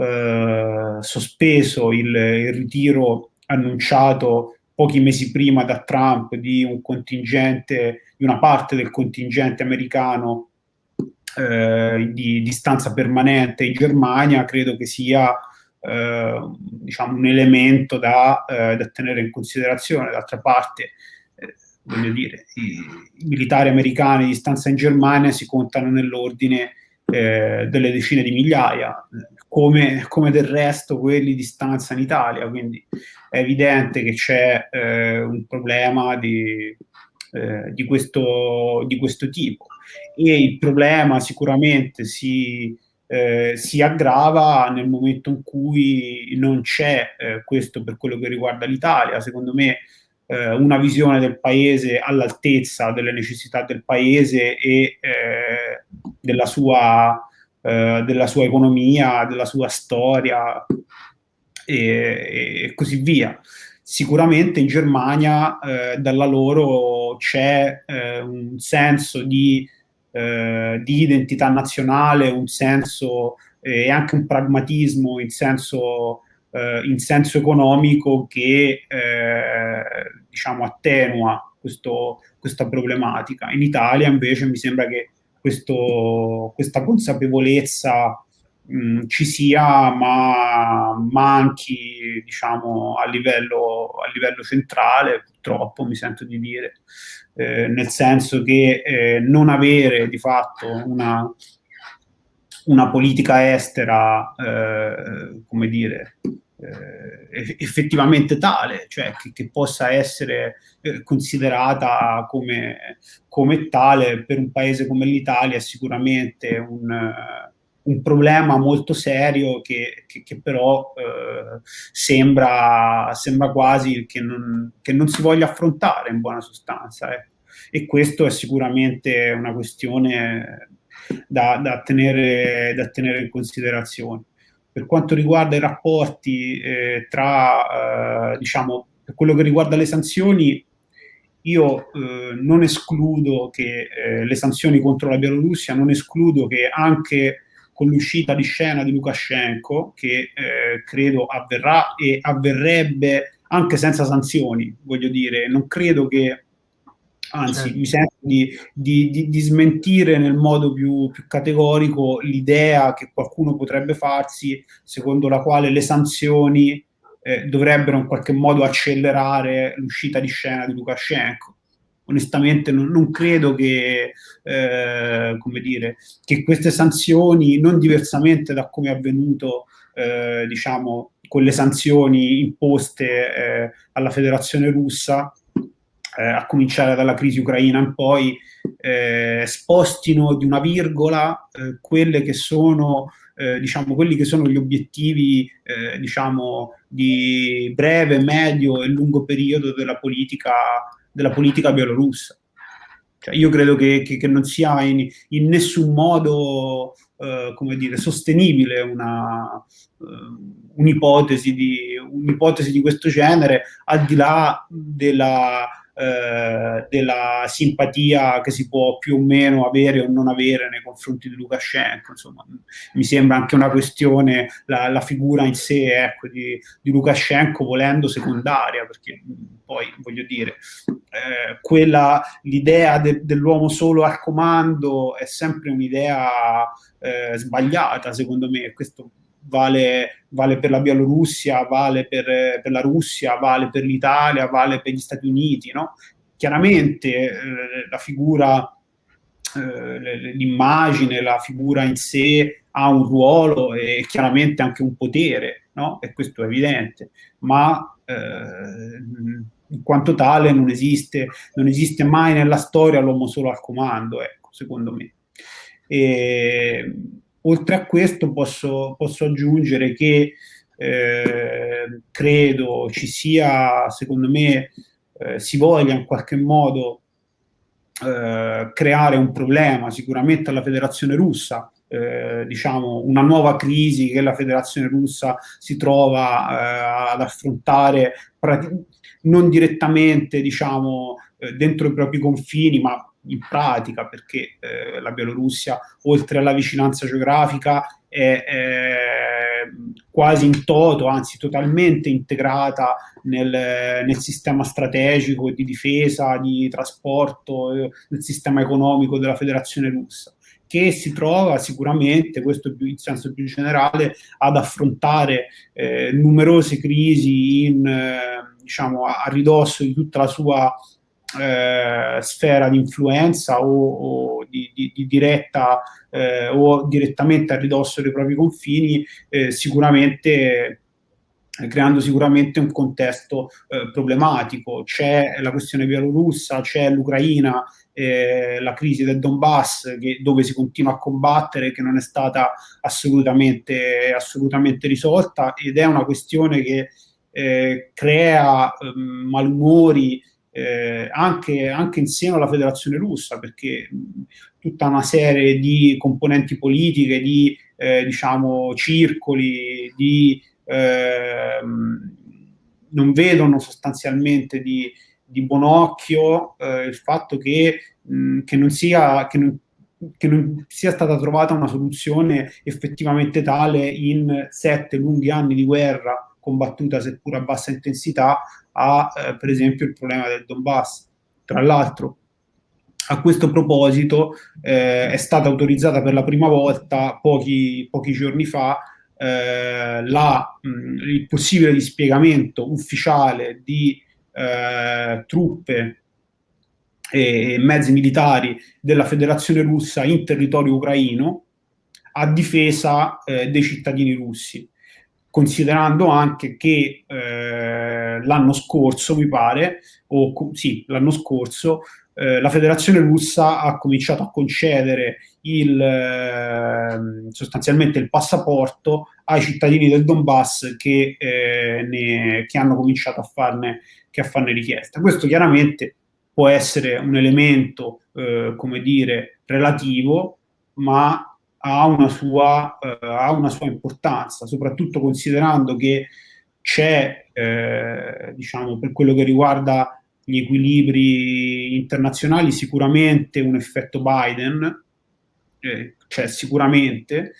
eh, sospeso il, il, ritiro annunciato pochi mesi prima da Trump di un contingente, di una parte del contingente americano eh, di, di stanza permanente in Germania, credo che sia eh, diciamo un elemento da, eh, da, tenere in considerazione. D'altra parte, eh, voglio dire, i, i, militari americani di stanza in Germania si contano nell'ordine eh, delle decine di migliaia, come, come, del resto quelli di stanza in Italia, quindi è evidente che c'è eh, un problema di, eh, di, questo, di, questo, tipo. E il problema sicuramente si, eh, si aggrava nel momento in cui non c'è eh, questo per quello che riguarda l'Italia, secondo me eh, una visione del paese all'altezza delle necessità del paese e eh, della sua eh, della sua economia, della sua storia e, e così via. Sicuramente in Germania eh, dalla loro c'è eh, un senso di, eh, di, identità nazionale, un senso e anche un pragmatismo in senso, in senso economico che diciamo attenua questo, questa problematica. In Italia invece mi sembra che questo, questa consapevolezza mh, ci sia, ma manchi diciamo, a, livello, a livello centrale, purtroppo mi sento di dire, eh, nel senso che eh, non avere di fatto una, una politica estera, eh, come dire, eh, effettivamente tale, cioè che, che possa essere eh, considerata come, come, tale per un paese come l'Italia è sicuramente un, un problema molto serio che, che, che però eh, sembra, sembra, quasi che non, che non, si voglia affrontare in buona sostanza. Eh. E questo è sicuramente una questione da, da, tenere, da tenere in considerazione. Per quanto riguarda i rapporti eh, tra, eh, diciamo, per quello che riguarda le sanzioni, io eh, non escludo che eh, le sanzioni contro la Bielorussia, non escludo che anche con l'uscita di scena di Lukashenko, che eh, credo avverrà e avverrebbe anche senza sanzioni, voglio dire, non credo che anzi certo. mi sento di, di, di, di, smentire nel modo più, più categorico l'idea che qualcuno potrebbe farsi secondo la quale le sanzioni eh, dovrebbero in qualche modo accelerare l'uscita di scena di Lukashenko. Onestamente non, non credo che, eh, come dire, che queste sanzioni, non diversamente da come è avvenuto eh, diciamo, con le sanzioni imposte eh, alla federazione russa, eh, a cominciare dalla crisi ucraina in poi, eh, spostino di una virgola eh, quelle che sono, eh, diciamo, quelli che sono gli obiettivi, eh, diciamo, di breve, medio e lungo periodo della politica, della politica bielorussa. Cioè, io credo che, che, che, non sia in, in nessun modo, eh, come dire, sostenibile un'ipotesi di, un'ipotesi di questo genere, al di là della eh, della simpatia che si può più o meno avere o non avere nei confronti di Lukashenko. Insomma, mi sembra anche una questione, la, la figura in sé ecco, di, di, Lukashenko volendo secondaria, perché poi voglio dire, eh, quella, l'idea de, dell'uomo solo al comando è sempre un'idea eh, sbagliata, secondo me. Questo vale, vale per la Bielorussia, vale per, per, la Russia, vale per l'Italia, vale per gli Stati Uniti, no? Chiaramente eh, la figura, eh, l'immagine, la figura in sé ha un ruolo e chiaramente anche un potere, no? E questo è evidente, ma eh, in quanto tale non esiste, non esiste mai nella storia l'uomo solo al comando, ecco, secondo me. E, Oltre a questo posso, posso aggiungere che eh, credo ci sia, secondo me, eh, si voglia in qualche modo eh, creare un problema. Sicuramente alla federazione russa, eh, diciamo una nuova crisi che la federazione russa si trova eh, ad affrontare non direttamente diciamo eh, dentro i propri confini ma in pratica, perché eh, la Bielorussia, oltre alla vicinanza geografica, è, è, quasi in toto, anzi totalmente integrata nel, nel, sistema strategico di difesa, di trasporto, eh, nel sistema economico della federazione russa che si trova sicuramente, questo in senso più generale, ad affrontare eh, numerose crisi in, eh, diciamo, a, a ridosso di tutta la sua eh, sfera di influenza o, o di, di, di, diretta eh, o direttamente a ridosso dei propri confini, eh, sicuramente creando sicuramente un contesto eh, problematico. C'è la questione bielorussa, c'è l'Ucraina, eh, la crisi del Donbass che, dove si continua a combattere che non è stata assolutamente, assolutamente risolta ed è una questione che eh, crea ehm, malumori eh, anche, anche insieme alla federazione russa, perché tutta una serie di componenti politiche, di eh, diciamo, circoli, di, eh, non vedono sostanzialmente di, di buon occhio eh, il fatto che, mh, che, non sia, che, non, che non sia stata trovata una soluzione effettivamente tale in sette lunghi anni di guerra combattuta seppur a bassa intensità a eh, per esempio il problema del Donbass. Tra l'altro a questo proposito eh, è stata autorizzata per la prima volta pochi, pochi giorni fa eh, la, mh, il possibile dispiegamento ufficiale di eh, truppe e mezzi militari della Federazione russa in territorio ucraino a difesa eh, dei cittadini russi considerando anche che eh, l'anno scorso, mi pare, o sì, l'anno scorso, eh, la federazione russa ha cominciato a concedere il, eh, sostanzialmente il passaporto ai cittadini del Donbass che, eh, ne, che hanno cominciato a farne, a farne, richiesta. Questo chiaramente può essere un elemento, eh, come dire, relativo, ma ha una, sua, eh, ha una sua importanza, soprattutto considerando che c'è, eh, diciamo, per quello che riguarda gli equilibri internazionali, sicuramente un effetto Biden, eh, cioè sicuramente,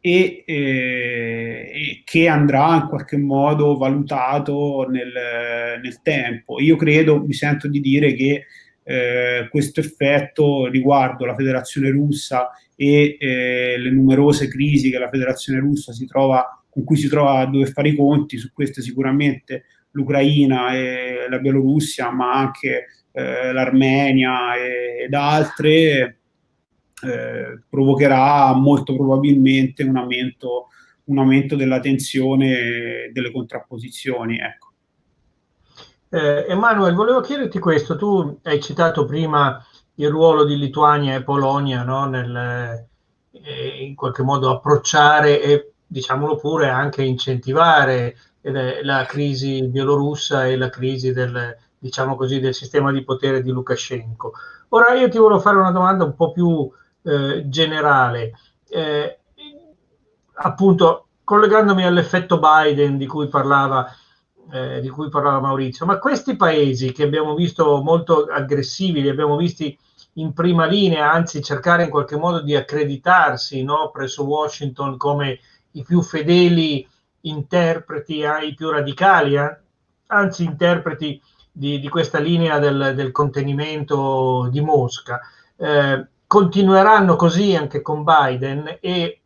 e, eh, e, che andrà in qualche modo valutato nel, nel, tempo. Io credo, mi sento di dire che eh, questo effetto riguardo la federazione russa e eh, le numerose crisi che la federazione russa si trova, con cui si trova a dover fare i conti, su queste sicuramente l'Ucraina e la Bielorussia, ma anche eh, l'Armenia ed altre, eh, provocherà molto probabilmente un aumento, un aumento della tensione delle contrapposizioni. Ecco. Eh, Emanuele, volevo chiederti questo, tu hai citato prima il ruolo di Lituania e Polonia no? nel eh, in qualche modo approcciare e diciamolo pure anche incentivare eh, la crisi bielorussa e la crisi del, diciamo così, del sistema di potere di Lukashenko. Ora io ti volevo fare una domanda un po' più eh, generale. Eh, appunto, collegandomi all'effetto Biden di cui parlava eh, di cui parlava Maurizio, ma questi paesi che abbiamo visto molto aggressivi, li abbiamo visti in prima linea, anzi cercare in qualche modo di accreditarsi no, presso Washington come i più fedeli interpreti, eh, i più radicali, eh, anzi interpreti di, di, questa linea del, del, contenimento di Mosca. Eh, continueranno così anche con Biden e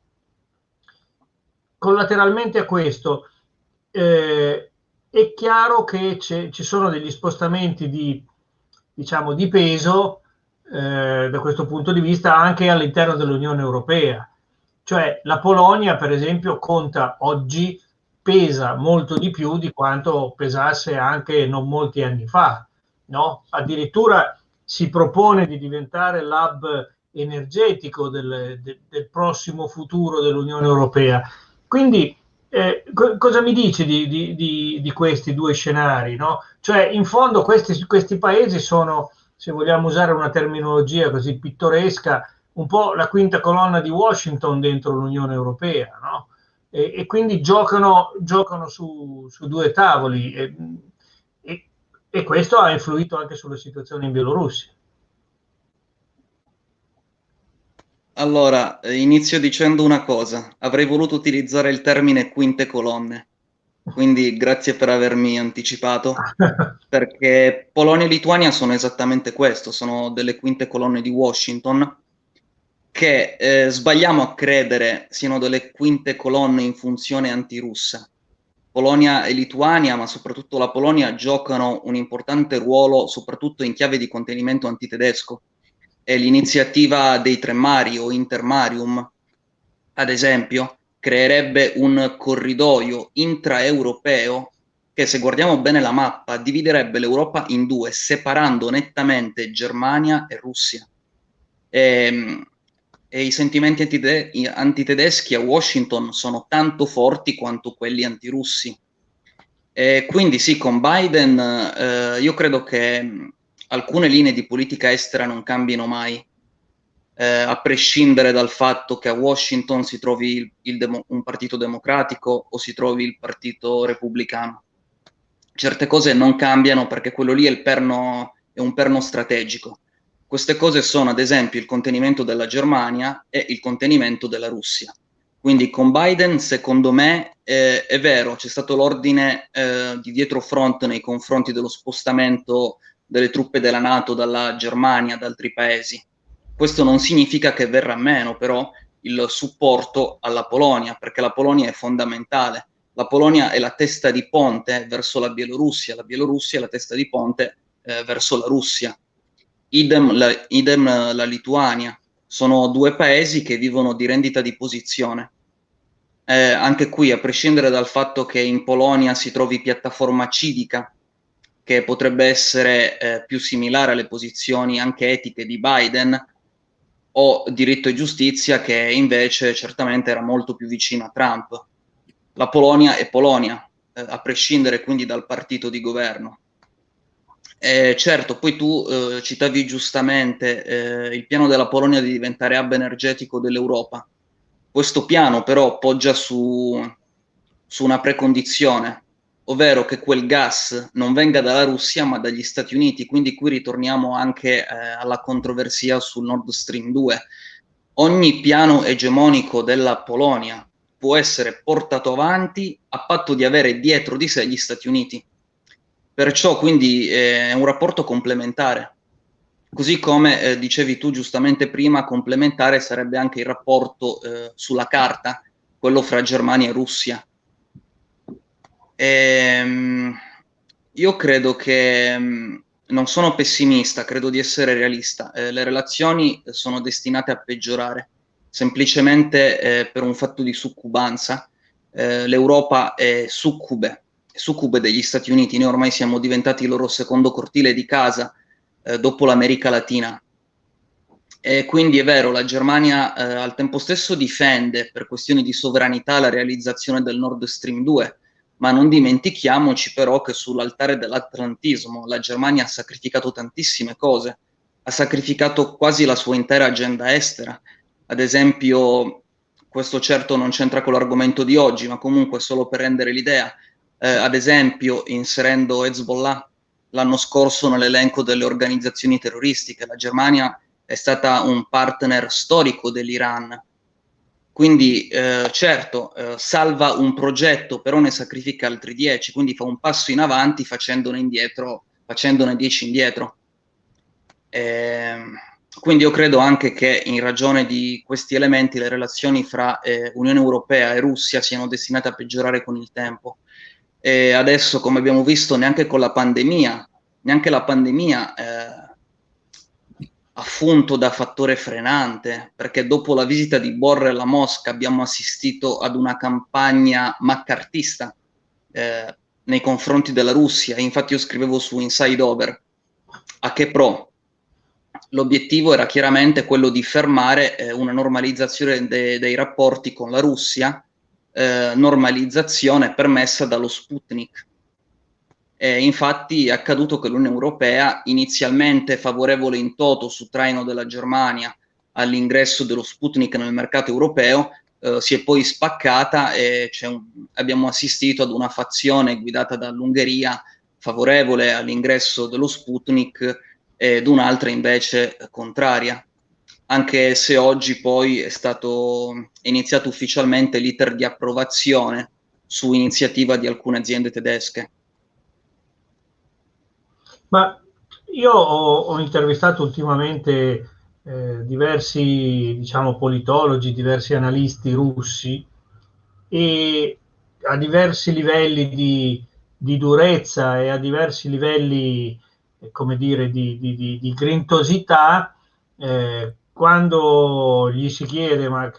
collateralmente a questo eh, è chiaro che ci sono degli spostamenti di, diciamo, di peso eh, da questo punto di vista anche all'interno dell'Unione Europea. Cioè la Polonia, per esempio, conta oggi, pesa molto di più di quanto pesasse anche non molti anni fa. No? Addirittura si propone di diventare l'hub energetico del, del, del prossimo futuro dell'Unione Europea. Quindi eh, co- cosa mi dici di, di, di, di, questi due scenari? No? Cioè, in fondo questi, questi paesi sono se vogliamo usare una terminologia così pittoresca, un po' la quinta colonna di Washington dentro l'Unione Europea, no? E, e quindi giocano, giocano su, su, due tavoli e, e, e, questo ha influito anche sulla situazione in Bielorussia. Allora, inizio dicendo una cosa, avrei voluto utilizzare il termine quinte colonne, quindi grazie per avermi anticipato, perché Polonia e Lituania sono esattamente questo, sono delle quinte colonne di Washington, che eh, sbagliamo a credere siano delle quinte colonne in funzione antirussa. Polonia e Lituania, ma soprattutto la Polonia, giocano un importante ruolo soprattutto in chiave di contenimento antitedesco. E l'iniziativa dei tre mari o intermarium, ad esempio, creerebbe un corridoio intraeuropeo che se guardiamo bene la mappa dividerebbe l'Europa in due, separando nettamente Germania e Russia. E, ehm, e i sentimenti antite- antitedeschi a Washington sono tanto forti quanto quelli antirussi. E quindi sì, con Biden eh, io credo che alcune linee di politica estera non cambino mai eh, a prescindere dal fatto che a Washington si trovi il, il demo, un partito democratico o si trovi il partito repubblicano. Certe cose non cambiano perché quello lì è, perno, è un perno strategico. Queste cose sono ad esempio il contenimento della Germania e il contenimento della Russia. Quindi con Biden, secondo me, eh, è vero, c'è stato l'ordine eh, di dietro front nei confronti dello spostamento delle truppe della Nato dalla Germania ad altri paesi. Questo non significa che verrà meno però il supporto alla Polonia, perché la Polonia è fondamentale. La Polonia è la testa di ponte verso la Bielorussia, la Bielorussia è la testa di ponte eh, verso la Russia. Idem la, idem la Lituania. Sono due paesi che vivono di rendita di posizione. eh, anche qui, a prescindere dal fatto che in Polonia si trovi piattaforma civica, che potrebbe essere eh, più similare alle posizioni anche etiche di Biden, o diritto e giustizia, che invece certamente era molto più vicino a Trump. La Polonia è Polonia, eh, a prescindere quindi dal partito di governo. Eh, certo, poi tu eh, citavi giustamente eh, il piano della Polonia di diventare hub energetico dell'Europa. Questo piano però poggia su, su una precondizione, ovvero che quel gas non venga dalla Russia ma dagli Stati Uniti, quindi qui ritorniamo anche eh, alla controversia sul Nord Stream 2. Ogni piano egemonico della Polonia può essere portato avanti a patto di avere dietro di sé gli Stati Uniti. Perciò quindi eh, è un rapporto complementare. Così come eh, dicevi tu giustamente prima, complementare sarebbe anche il rapporto eh, sulla carta, quello fra Germania e Russia. E, ehm, io credo che mm, non sono pessimista, credo di essere realista. Eh, le relazioni sono destinate a peggiorare, semplicemente eh, per un fatto di succubanza. Eh, L'Europa è succube, è succube degli Stati Uniti, noi ormai siamo diventati il loro secondo cortile di casa eh, dopo l'America Latina. E quindi è vero, la Germania eh, al tempo stesso difende per questioni di sovranità la realizzazione del Nord Stream 2, ma non dimentichiamoci però che sull'altare dell'atlantismo la Germania ha sacrificato tantissime cose, ha sacrificato quasi la sua intera agenda estera. Ad esempio, questo certo non c'entra con l'argomento di oggi, ma comunque solo per rendere l'idea, eh, ad esempio inserendo Hezbollah l'anno scorso nell'elenco delle organizzazioni terroristiche. La Germania è stata un partner storico dell'Iran. Quindi eh, certo, eh, salva un progetto, però ne sacrifica altri dieci, quindi fa un passo in avanti facendone, indietro, facendone dieci indietro. Eh, quindi io credo anche che in ragione di questi elementi le relazioni fra eh, Unione Europea e Russia siano destinate a peggiorare con il tempo. E adesso, come abbiamo visto, neanche con la pandemia, neanche la pandemia eh, ha funto da fattore frenante, perché dopo la visita di Borrell a Mosca abbiamo assistito ad una campagna maccartista eh, nei confronti della Russia. Infatti io scrivevo su Inside Over, a che pro? L'obiettivo era chiaramente quello di fermare eh, una normalizzazione de dei rapporti con la Russia, eh, normalizzazione permessa dallo Sputnik. Eh, infatti è accaduto che l'Unione Europea, inizialmente favorevole in toto su traino della Germania all'ingresso dello Sputnik nel mercato europeo, eh, si è poi spaccata e un, abbiamo assistito ad una fazione guidata dall'Ungheria favorevole all'ingresso dello Sputnik ed un'altra invece contraria anche se oggi poi è stato iniziato ufficialmente l'iter di approvazione su iniziativa di alcune aziende tedesche. Ma io ho, ho intervistato ultimamente eh, diversi diciamo, politologi, diversi analisti russi e a diversi livelli di, di durezza e a diversi livelli, eh, come dire, di, di, di, grintosità, eh, quando gli si chiede ma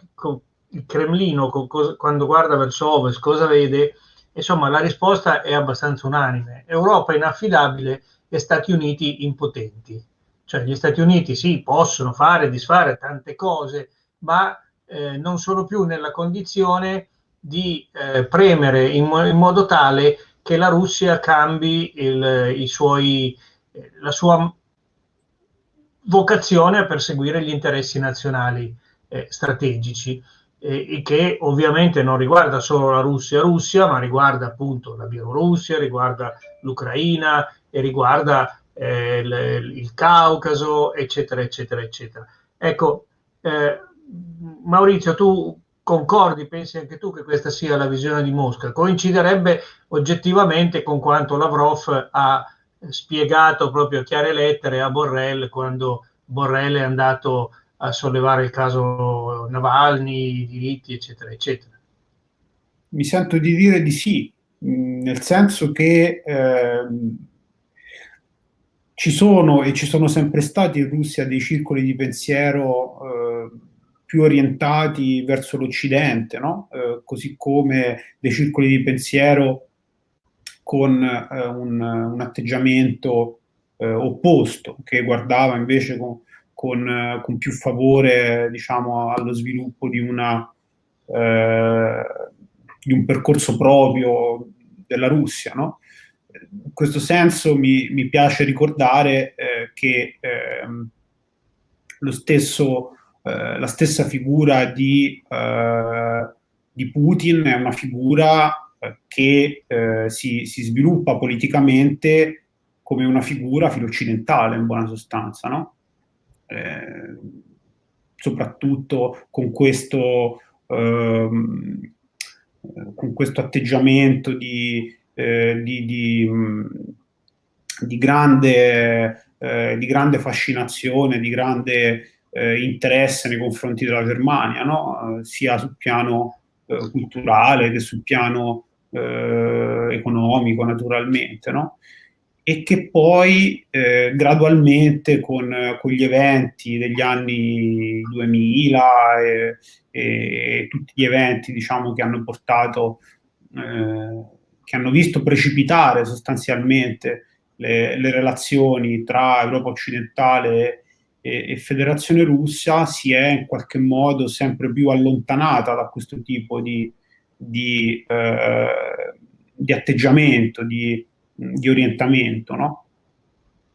il Cremlino quando guarda verso ovest cosa vede, insomma la risposta è abbastanza unanime. Europa inaffidabile e Stati Uniti impotenti. Cioè gli Stati Uniti sì, possono fare, disfare tante cose, ma eh, non sono più nella condizione di eh, premere in, in, modo tale che la Russia cambi il, suoi, eh, la sua vocazione a perseguire gli interessi nazionali eh, strategici, eh, che ovviamente non riguarda solo la Russia, Russia, ma riguarda appunto la Bielorussia, riguarda l'Ucraina e riguarda eh, il, il, Caucaso, eccetera, eccetera, eccetera. Ecco, eh, Maurizio, tu concordi, pensi anche tu che questa sia la visione di Mosca? Coinciderebbe oggettivamente con quanto Lavrov ha spiegato proprio a chiare lettere a Borrell quando Borrell è andato a sollevare il caso Navalny, i diritti, eccetera, eccetera. Mi sento di dire di sì, nel senso che eh, ci sono e ci sono sempre stati in Russia dei circoli di pensiero eh, più orientati verso l'Occidente, no? eh, così come dei circoli di pensiero con eh, un, un, atteggiamento eh, opposto, che guardava invece con, con, con, più favore diciamo, allo sviluppo di, una, eh, di un percorso proprio della Russia. No? In questo senso mi, mi piace ricordare eh, che ehm, stesso eh, la stessa figura di, eh, di, Putin è una figura eh, che eh, si, si, sviluppa politicamente come una figura filo-occidentale in buona sostanza, no? Eh, soprattutto con questo, ehm, con questo atteggiamento di, di, di, di grande, di grande fascinazione, di grande eh, interesse nei confronti della Germania, no? eh, sia sul piano eh, culturale che sul piano eh, economico, naturalmente. No? E che poi eh, gradualmente con, con, gli eventi degli anni 2000 e, e tutti gli eventi diciamo, che hanno portato, eh, che hanno visto precipitare sostanzialmente le, le relazioni tra Europa occidentale e, e Federazione Russa si è in qualche modo sempre più allontanata da questo tipo di, di, eh, di atteggiamento, di, di orientamento, no?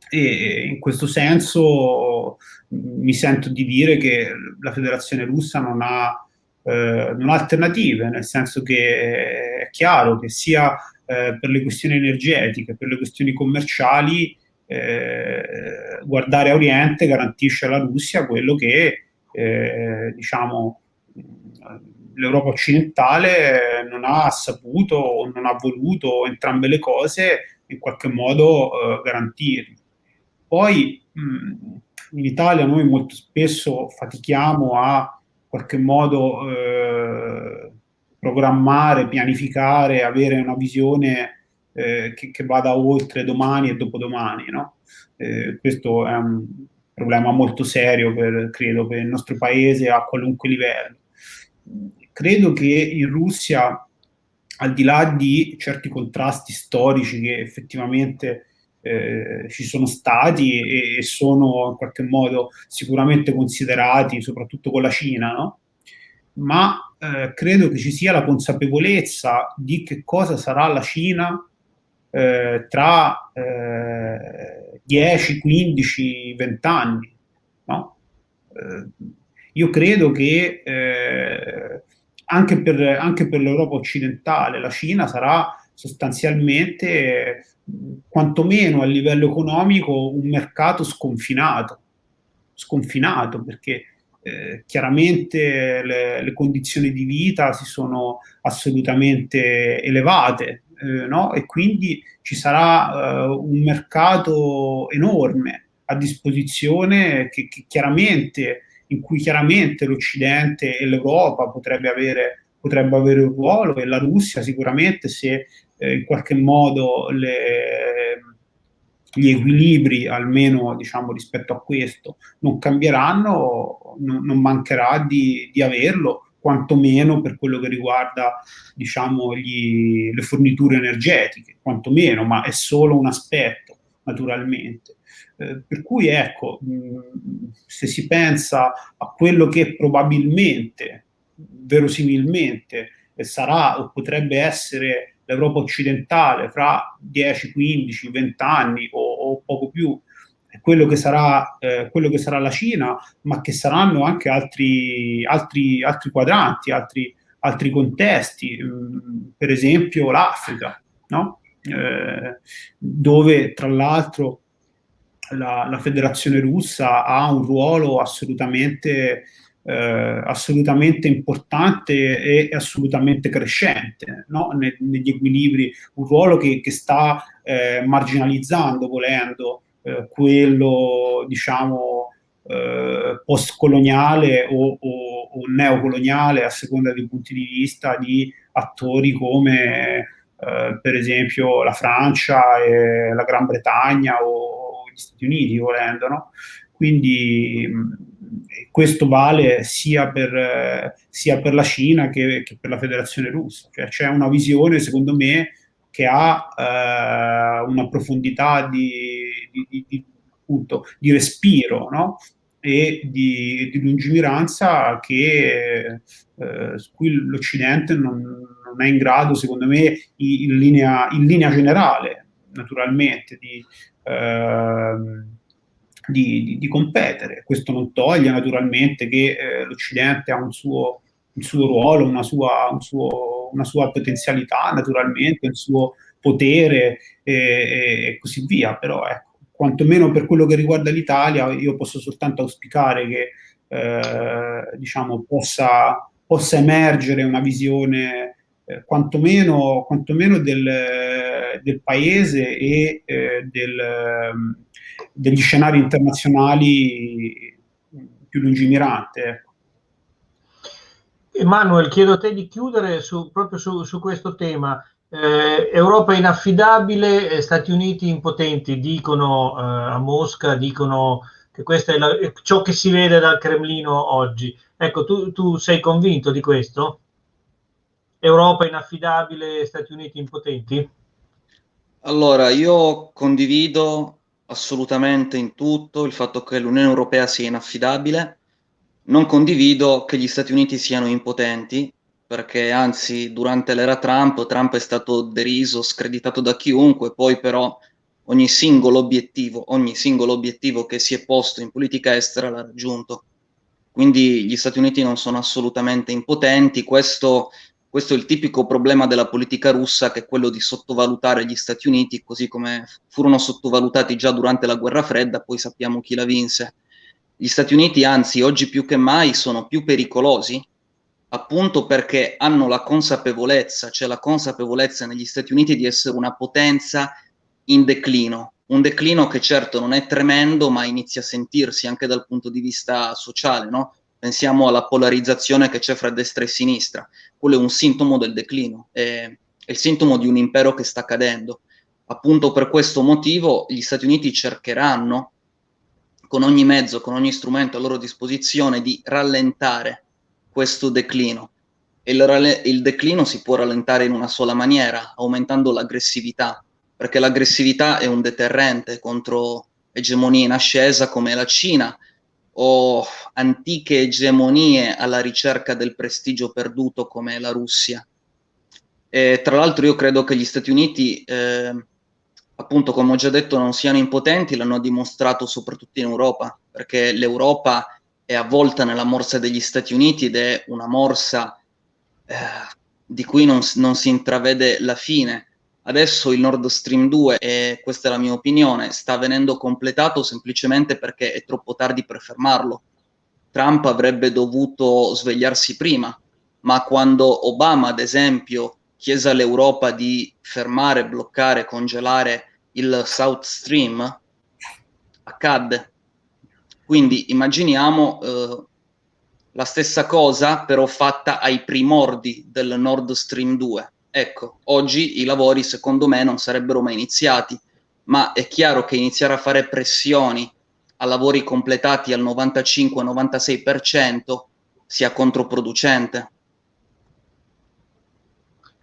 E in questo senso mi sento di dire che la Federazione Russa non ha, eh, non ha alternative, nel senso che è chiaro che sia eh, per le questioni energetiche, per le questioni commerciali, eh, guardare a Oriente garantisce alla Russia quello che eh, diciamo, l'Europa occidentale non ha saputo o non ha voluto entrambe le cose in qualche modo eh, garantire. Poi mh, in Italia noi molto spesso fatichiamo a in qualche modo eh, programmare, pianificare, avere una visione eh, che, che, vada oltre domani e dopodomani. No? Eh, questo è un problema molto serio, per, credo, per il nostro paese a qualunque livello. Credo che in Russia, al di là di certi contrasti storici che effettivamente eh, ci sono stati e, e, sono in qualche modo sicuramente considerati, soprattutto con la Cina, no? ma eh, credo che ci sia la consapevolezza di che cosa sarà la Cina eh, tra eh, 10, 15, 20 anni. No? Eh, io credo che eh, anche per, anche per l'Europa occidentale la Cina sarà sostanzialmente, quantomeno a livello economico, un mercato sconfinato, sconfinato perché eh, chiaramente le, le, condizioni di vita si sono assolutamente elevate eh, no? e quindi ci sarà eh, un mercato enorme a disposizione che, che in cui chiaramente l'Occidente e l'Europa potrebbe avere, potrebbe avere un ruolo e la Russia sicuramente se eh, in qualche modo le, gli equilibri, almeno diciamo, rispetto a questo, non cambieranno, non, non mancherà di, di averlo quantomeno per quello che riguarda diciamo, gli, le forniture energetiche, quantomeno, ma è solo un aspetto, naturalmente. Eh, per cui ecco, mh, se si pensa a quello che probabilmente, verosimilmente, eh, sarà o potrebbe essere l'Europa occidentale fra 10, 15, 20 anni o, o poco più quello che, sarà, eh, quello che sarà la Cina, ma che saranno anche altri, altri, altri quadranti, altri, altri contesti, mm, per esempio l'Africa, no? eh, dove tra l'altro la, la, Federazione russa ha un ruolo assolutamente, eh, assolutamente importante e assolutamente crescente no? ne, negli equilibri, un ruolo che, che sta eh, marginalizzando, volendo, eh, quello diciamo eh, postcoloniale o, o, o, neocoloniale a seconda dei punti di vista di attori come eh, per esempio la Francia e la Gran Bretagna o gli Stati Uniti volendo no? quindi questo vale sia per, sia per la Cina che, che, per la Federazione Russa. Cioè c'è una visione, secondo me, che ha eh, una profondità di, di, di, appunto, di respiro no? e di, lungimiranza che, eh, l'Occidente non, non, è in grado, secondo me, in linea, in linea generale, naturalmente, di... Eh, di, di, di, competere. Questo non toglie naturalmente che eh, l'Occidente ha un suo, un suo ruolo, una sua, un suo, una sua, potenzialità, naturalmente, un suo potere e, e così via, però ecco, quantomeno per quello che riguarda l'Italia io posso soltanto auspicare che eh, diciamo, possa, possa, emergere una visione eh, quantomeno, quantomeno del, del, paese e eh, del, degli scenari internazionali più lungimiranti. Emanuele, chiedo a te di chiudere su, proprio su, su questo tema. Eh, Europa inaffidabile, eh, Stati Uniti impotenti, dicono eh, a Mosca, dicono che questo è la, ciò che si vede dal Cremlino oggi. Ecco, tu, tu sei convinto di questo? Europa inaffidabile, Stati Uniti impotenti? Allora, io condivido assolutamente in tutto il fatto che l'Unione Europea sia inaffidabile. Non condivido che gli Stati Uniti siano impotenti, perché anzi durante l'era Trump, Trump è stato deriso, screditato da chiunque, poi però ogni singolo obiettivo, ogni singolo obiettivo che si è posto in politica estera l'ha raggiunto. Quindi gli Stati Uniti non sono assolutamente impotenti, questo questo è il tipico problema della politica russa, che è quello di sottovalutare gli Stati Uniti, così come furono sottovalutati già durante la guerra fredda, poi sappiamo chi la vinse. Gli Stati Uniti, anzi, oggi più che mai sono più pericolosi, appunto perché hanno la consapevolezza, c'è cioè la consapevolezza negli Stati Uniti di essere una potenza in declino, un declino che certo non è tremendo, ma inizia a sentirsi anche dal punto di vista sociale, no? Pensiamo alla polarizzazione che c'è fra destra e sinistra. Quello è un sintomo del declino, è, è il sintomo di un impero che sta cadendo. Appunto per questo motivo gli Stati Uniti cercheranno con ogni mezzo, con ogni strumento a loro disposizione di rallentare questo declino. Il, il declino si può rallentare in una sola maniera, aumentando l'aggressività, perché l'aggressività è un deterrente contro egemonie in ascesa come la Cina, o antiche egemonie alla ricerca del prestigio perduto come la Russia. E, tra l'altro io credo che gli Stati Uniti, eh, appunto come ho già detto, non siano impotenti, l'hanno dimostrato soprattutto in Europa, perché l'Europa è avvolta nella morsa degli Stati Uniti ed è una morsa eh, di cui non, non si intravede la fine Adesso il Nord Stream 2, e questa è la mia opinione, sta venendo completato semplicemente perché è troppo tardi per fermarlo. Trump avrebbe dovuto svegliarsi prima, ma quando Obama, ad esempio, chiese all'Europa di fermare, bloccare, congelare il South Stream, accadde. Quindi immaginiamo eh, la stessa cosa, però fatta ai primordi del Nord Stream 2 Ecco, oggi i lavori secondo me non sarebbero mai iniziati, ma è chiaro che iniziare a fare pressioni a lavori completati al 95-96% sia controproducente.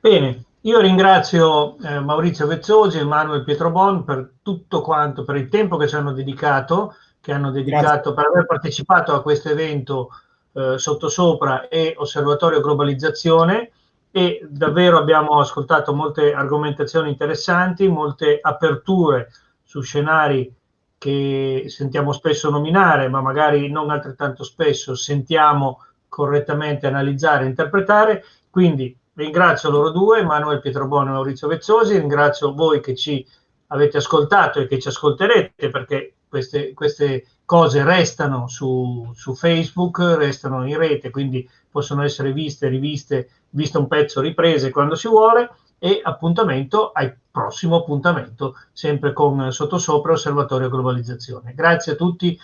Bene, io ringrazio eh, Maurizio Vezzosi e Manuel Pietrobon per tutto quanto, per il tempo che ci hanno dedicato, che hanno dedicato Grazie. per aver partecipato a questo evento eh, Sottosopra e Osservatorio Globalizzazione e davvero abbiamo ascoltato molte argomentazioni interessanti, molte aperture su scenari che sentiamo spesso nominare, ma magari non altrettanto spesso sentiamo correttamente analizzare e interpretare. Quindi ringrazio loro due, Manuel Pietrobono e Maurizio Vezzosi, ringrazio voi che ci avete ascoltato e che ci ascolterete perché queste, queste cose restano su, su Facebook, restano in rete, quindi possono essere viste, riviste, visto un pezzo, riprese quando si vuole. E appuntamento al prossimo appuntamento, sempre con Sottosopra Osservatorio Globalizzazione. Grazie a tutti